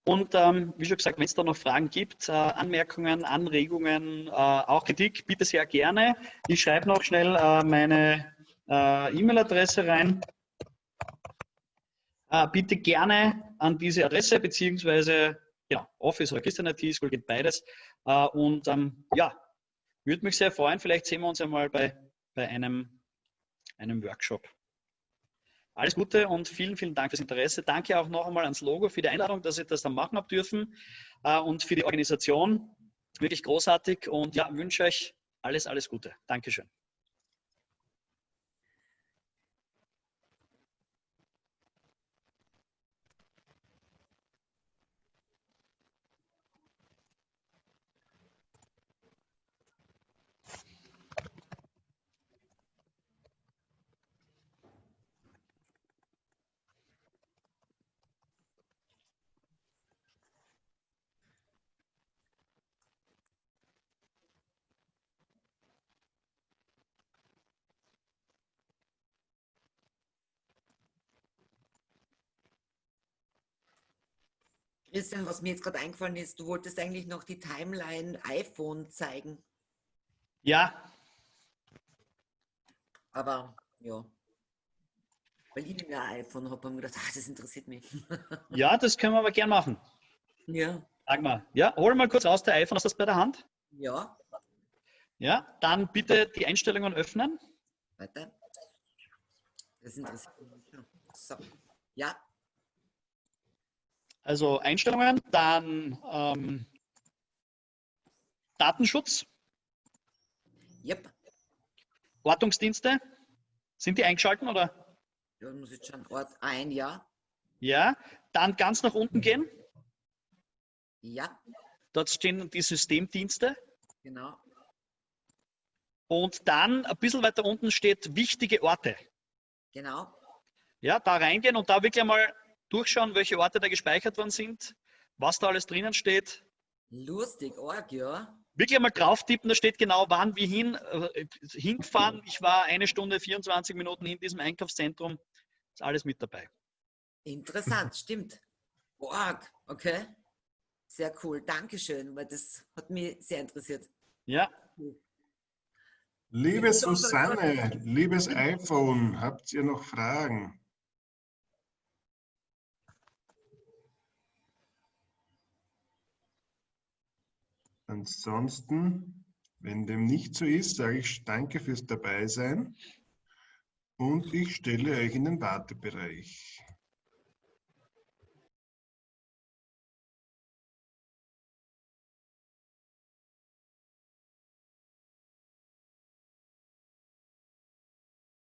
Und ähm, wie schon gesagt, wenn es da noch Fragen gibt, äh, Anmerkungen, Anregungen, äh, auch Kritik, bitte sehr gerne. Ich schreibe noch schnell äh, meine äh, E-Mail-Adresse rein. Äh, bitte gerne an diese Adresse, beziehungsweise ja, Office oder Christian IT, es geht beides. Äh, und ähm, ja, würde mich sehr freuen. Vielleicht sehen wir uns einmal bei, bei einem, einem Workshop. Alles Gute und vielen, vielen Dank fürs Interesse. Danke auch noch einmal ans Logo für die Einladung, dass ich das dann machen habe dürfen äh, und für die Organisation. Wirklich großartig und ja, wünsche euch alles, alles Gute. Dankeschön. Christian, was mir jetzt gerade eingefallen ist, du wolltest eigentlich noch die Timeline iPhone zeigen. Ja. Aber ja. Weil ich ein iPhone habe, habe ich gedacht, ach, das interessiert mich. ja, das können wir aber gern machen. Ja. Sag mal. Ja, hol mal kurz aus der iPhone. Hast du das bei der Hand? Ja. Ja, dann bitte die Einstellungen öffnen. Weiter. Das interessiert mich. So. Ja. Also Einstellungen, dann ähm, Datenschutz. Yep. Ortungsdienste. Sind die eingeschalten oder? Ja, muss jetzt schon Ort ein, ja. Ja, dann ganz nach unten gehen. Ja. Dort stehen die Systemdienste. Genau. Und dann ein bisschen weiter unten steht wichtige Orte. Genau. Ja, da reingehen und da wirklich einmal durchschauen, welche Orte da gespeichert worden sind, was da alles drinnen steht. Lustig, arg, ja. Wirklich einmal drauf tippen, da steht genau, wann wir hin, äh, hingefahren. Ich war eine Stunde, 24 Minuten in diesem Einkaufszentrum. Ist alles mit dabei. Interessant, stimmt. Arg, okay. Sehr cool. Dankeschön, weil das hat mich sehr interessiert. Ja, Liebe Susanne, liebes iPhone, habt ihr noch Fragen? Ansonsten, wenn dem nicht so ist, sage ich danke fürs Dabeisein und ich stelle euch in den Wartebereich.